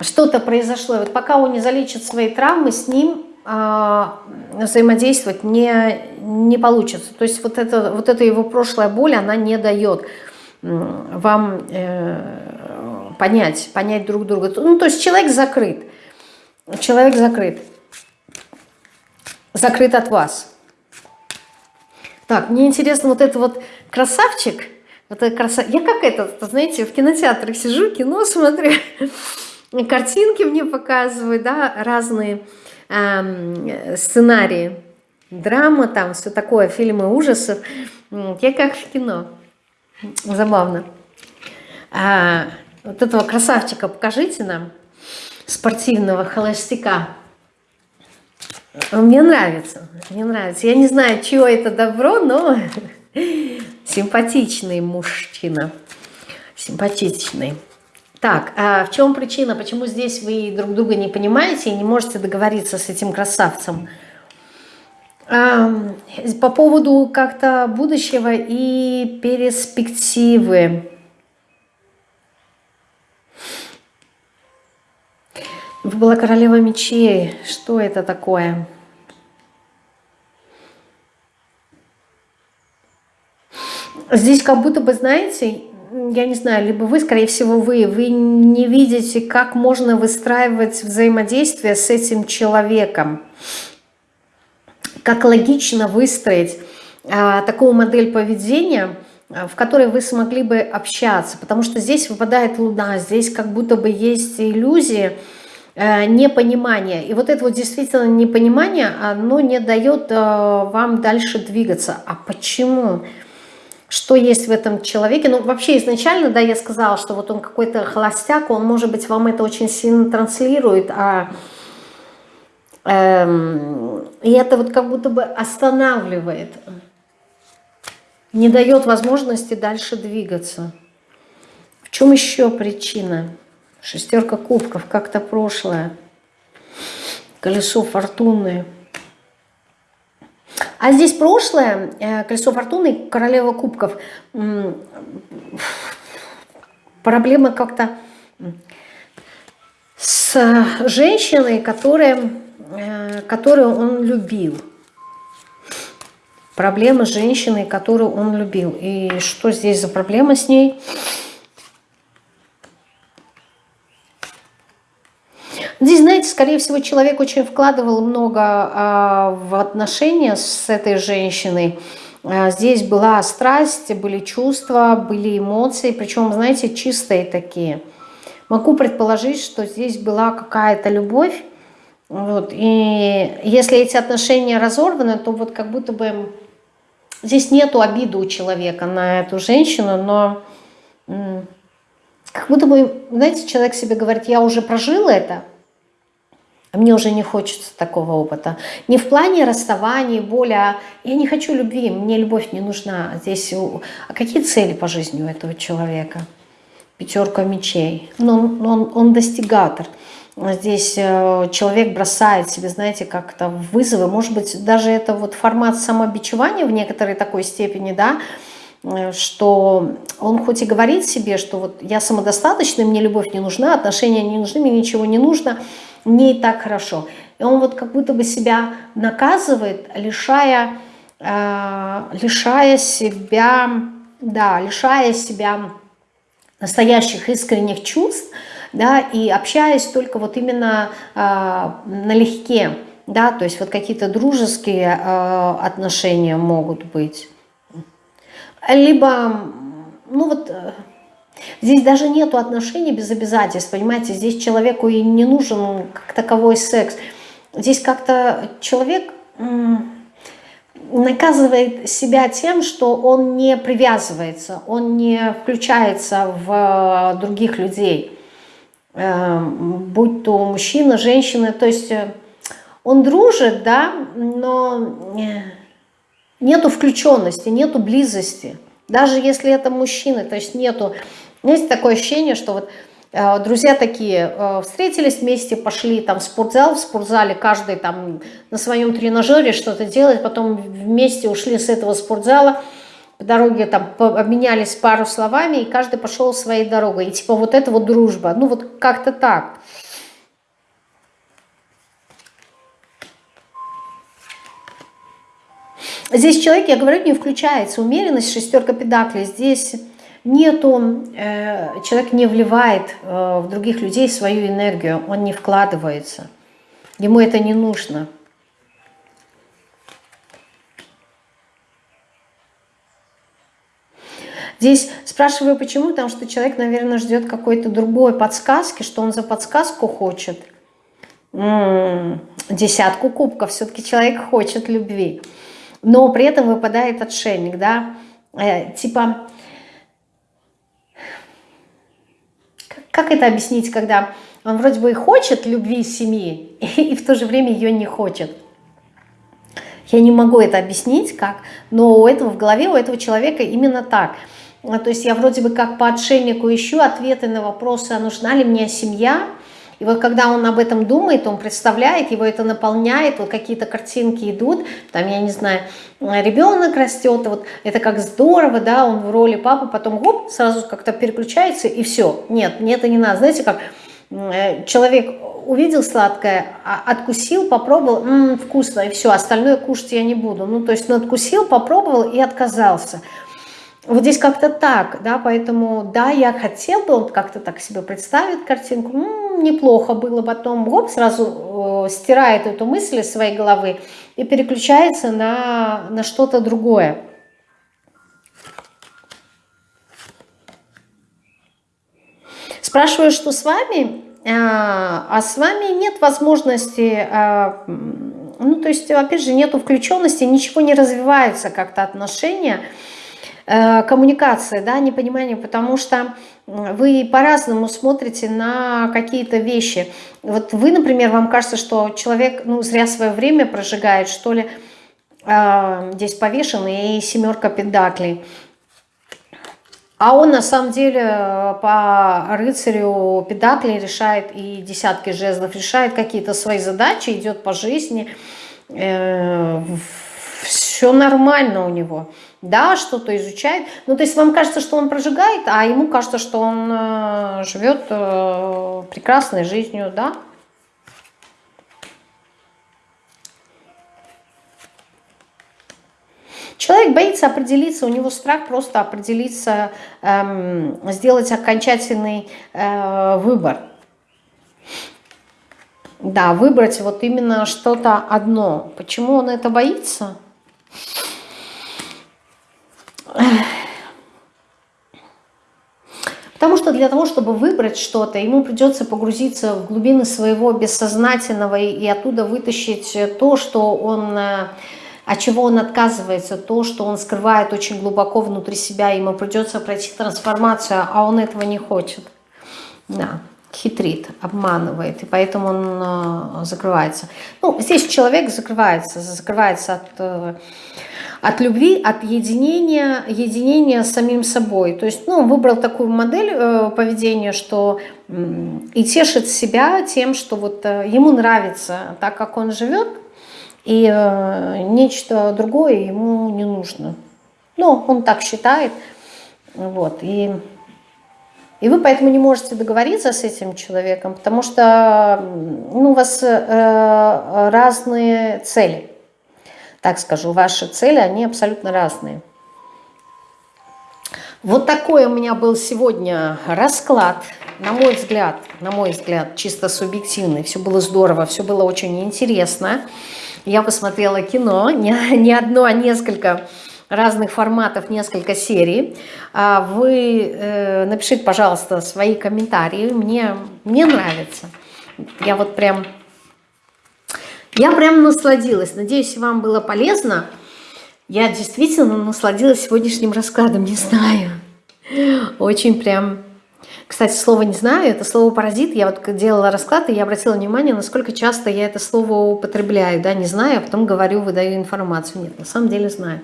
что-то произошло. Вот пока он не залечит свои травмы, с ним э, взаимодействовать не, не получится. То есть вот, это, вот эта его прошлая боль, она не дает вам э, понять, понять друг друга. Ну, то есть человек закрыт. Человек закрыт. Закрыт от вас. Так, мне интересно, вот это вот красавчик, это красав... я как это, знаете, в кинотеатрах сижу, кино смотрю, картинки мне показывают, да, разные эм, сценарии, драма там, все такое, фильмы ужасов. Я как в кино. Забавно. А, вот этого красавчика покажите нам, спортивного холостяка. Мне нравится, мне нравится. Я не знаю, чего это добро, но симпатичный мужчина. Симпатичный. Так, а в чем причина, почему здесь вы друг друга не понимаете и не можете договориться с этим красавцем? По поводу как-то будущего и перспективы. Была королева мечей. Что это такое? Здесь как будто бы, знаете, я не знаю, либо вы, скорее всего, вы, вы не видите, как можно выстраивать взаимодействие с этим человеком. Как логично выстроить а, такую модель поведения, в которой вы смогли бы общаться. Потому что здесь выпадает луна, здесь как будто бы есть иллюзии, непонимание. И вот это вот действительно непонимание, оно не дает э, вам дальше двигаться. А почему? Что есть в этом человеке? Ну, вообще изначально, да, я сказала, что вот он какой-то холостяк, он, может быть, вам это очень сильно транслирует, а эм, и это вот как будто бы останавливает, не дает возможности дальше двигаться. В чем еще причина? Шестерка кубков, как-то прошлое. Колесо фортуны. А здесь прошлое, э, колесо фортуны, королева кубков. Проблема как-то с женщиной, которая, э, которую он любил. Проблема с женщиной, которую он любил. И что здесь за проблема с ней? Здесь, знаете, скорее всего, человек очень вкладывал много а, в отношения с этой женщиной. А, здесь была страсть, были чувства, были эмоции, причем, знаете, чистые такие. Могу предположить, что здесь была какая-то любовь. Вот, и если эти отношения разорваны, то вот как будто бы здесь нету обиды у человека на эту женщину, но как будто бы, знаете, человек себе говорит, я уже прожил это, мне уже не хочется такого опыта. Не в плане расставания, боли, а я не хочу любви, мне любовь не нужна. Здесь а какие цели по жизни у этого человека? Пятерка мечей. Но он, он, он достигатор. Здесь э, человек бросает себе, знаете, как-то вызовы. Может быть, даже это вот формат самобичевания в некоторой такой степени, да, э, что он хоть и говорит себе, что вот я самодостаточный, мне любовь не нужна, отношения не нужны, мне ничего не нужно, мне и так хорошо. И он вот как будто бы себя наказывает, лишая, э, лишая себя, да, лишая себя настоящих искренних чувств, да, и общаясь только вот именно э, налегке, да, то есть вот какие-то дружеские э, отношения могут быть. Либо, ну вот, э, здесь даже нету отношений без обязательств, понимаете, здесь человеку и не нужен как таковой секс. Здесь как-то человек наказывает себя тем, что он не привязывается, он не включается в других людей. Эм, будь то мужчина, женщина, то есть э, он дружит, да, но э, нету включенности, нету близости. Даже если это мужчина, то есть нету... Есть такое ощущение, что вот э, друзья такие встретились вместе, пошли там в спортзал, в спортзале каждый там на своем тренажере что-то делает, потом вместе ушли с этого спортзала, по дороге там обменялись пару словами, и каждый пошел своей дорогой. И типа вот это вот дружба. Ну вот как-то так. Здесь человек, я говорю, не включается. Умеренность, шестерка педаклей. Здесь нету, э, человек не вливает э, в других людей свою энергию, он не вкладывается. Ему это не нужно. Здесь спрашиваю, почему, потому что человек, наверное, ждет какой-то другой подсказки, что он за подсказку хочет. М м-м, -м, десятку кубков, все-таки человек хочет любви. Но при этом выпадает отшельник, да, э, типа, как это объяснить, когда он вроде бы и хочет любви семьи, и в то же время ее не хочет. Я не могу это объяснить как, но у этого в голове, у этого человека именно так – а, то есть я вроде бы как по отшельнику ищу ответы на вопросы, а нужна ли мне семья. И вот когда он об этом думает, он представляет, его это наполняет, вот какие-то картинки идут, там, я не знаю, ребенок растет, вот это как здорово, да, он в роли папы, потом гоп, сразу как-то переключается и все. Нет, мне это не надо. Знаете, как э, человек увидел сладкое, а, откусил, попробовал, м -м, вкусно, и все, остальное кушать я не буду. Ну, то есть он откусил, попробовал и отказался. Вот здесь как-то так, да, поэтому, да, я хотел бы, он как-то так себе представит картинку, ну, неплохо было, потом, гоп, сразу э, стирает эту мысль из своей головы и переключается на, на что-то другое. Спрашиваю, что с вами, а, а с вами нет возможности, а, ну, то есть, опять же, нету включенности, ничего не развивается как-то отношения, Э, коммуникация, да, непонимание, потому что вы по-разному смотрите на какие-то вещи. Вот вы, например, вам кажется, что человек ну, зря свое время прожигает, что ли, э, здесь повешен и семерка педаклей. А он на самом деле э, по рыцарю педакли решает и десятки жезлов, решает какие-то свои задачи, идет по жизни. Все нормально у него да, что-то изучает. Ну, то есть вам кажется, что он прожигает, а ему кажется, что он э, живет э, прекрасной жизнью, да. Человек боится определиться, у него страх просто определиться, эм, сделать окончательный э, выбор. Да, выбрать вот именно что-то одно. Почему он это боится? Потому что для того, чтобы выбрать что-то, ему придется погрузиться в глубины своего бессознательного и оттуда вытащить то, что он, э, от чего он отказывается, то, что он скрывает очень глубоко внутри себя, ему придется пройти трансформацию, а он этого не хочет. Да, хитрит, обманывает, и поэтому он э, закрывается. Ну, здесь человек закрывается, закрывается от... Э, от любви, от единения, единения с самим собой. То есть, ну, он выбрал такую модель э, поведения, что э, и тешит себя тем, что вот э, ему нравится так, как он живет, и э, нечто другое ему не нужно. Ну, он так считает, вот, и... И вы поэтому не можете договориться с этим человеком, потому что ну, у вас э, разные цели так скажу, ваши цели, они абсолютно разные. Вот такой у меня был сегодня расклад, на мой взгляд, на мой взгляд, чисто субъективный. Все было здорово, все было очень интересно. Я посмотрела кино, не, не одно, а несколько разных форматов, несколько серий. А вы э, напишите, пожалуйста, свои комментарии. Мне, мне нравится. Я вот прям я прям насладилась. Надеюсь, вам было полезно. Я действительно насладилась сегодняшним раскладом. Не знаю. Очень прям... Кстати, слово «не знаю» — это слово «паразит». Я вот делала расклад, и я обратила внимание, насколько часто я это слово употребляю. Да, не знаю, а потом говорю, выдаю информацию. Нет, на самом деле знаю.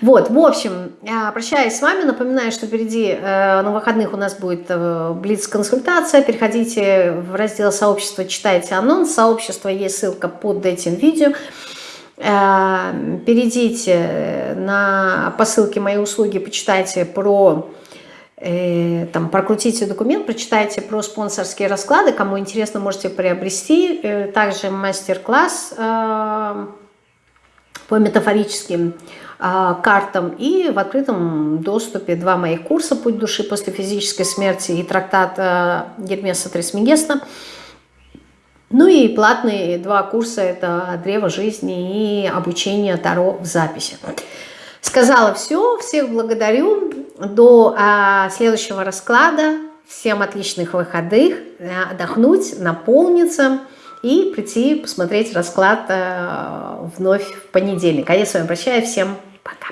Вот, в общем, прощаюсь с вами. Напоминаю, что впереди э, на выходных у нас будет э, блиц-консультация. Переходите в раздел сообщества, читайте анонс. Сообщество есть ссылка под этим видео. Э, перейдите на, по ссылке «Мои услуги», почитайте про там, прокрутите документ, прочитайте про спонсорские расклады, кому интересно, можете приобрести. Также мастер-класс по метафорическим картам и в открытом доступе два моих курса «Путь души после физической смерти» и трактат а, Гермеса Трисмегеста. Ну и платные два курса – это «Древо жизни» и обучение Таро в записи. Сказала все, всех благодарю. До а, следующего расклада. Всем отличных выходных, отдохнуть, наполниться – и прийти посмотреть расклад э, вновь в понедельник. А я с вами прощаюсь. Всем пока.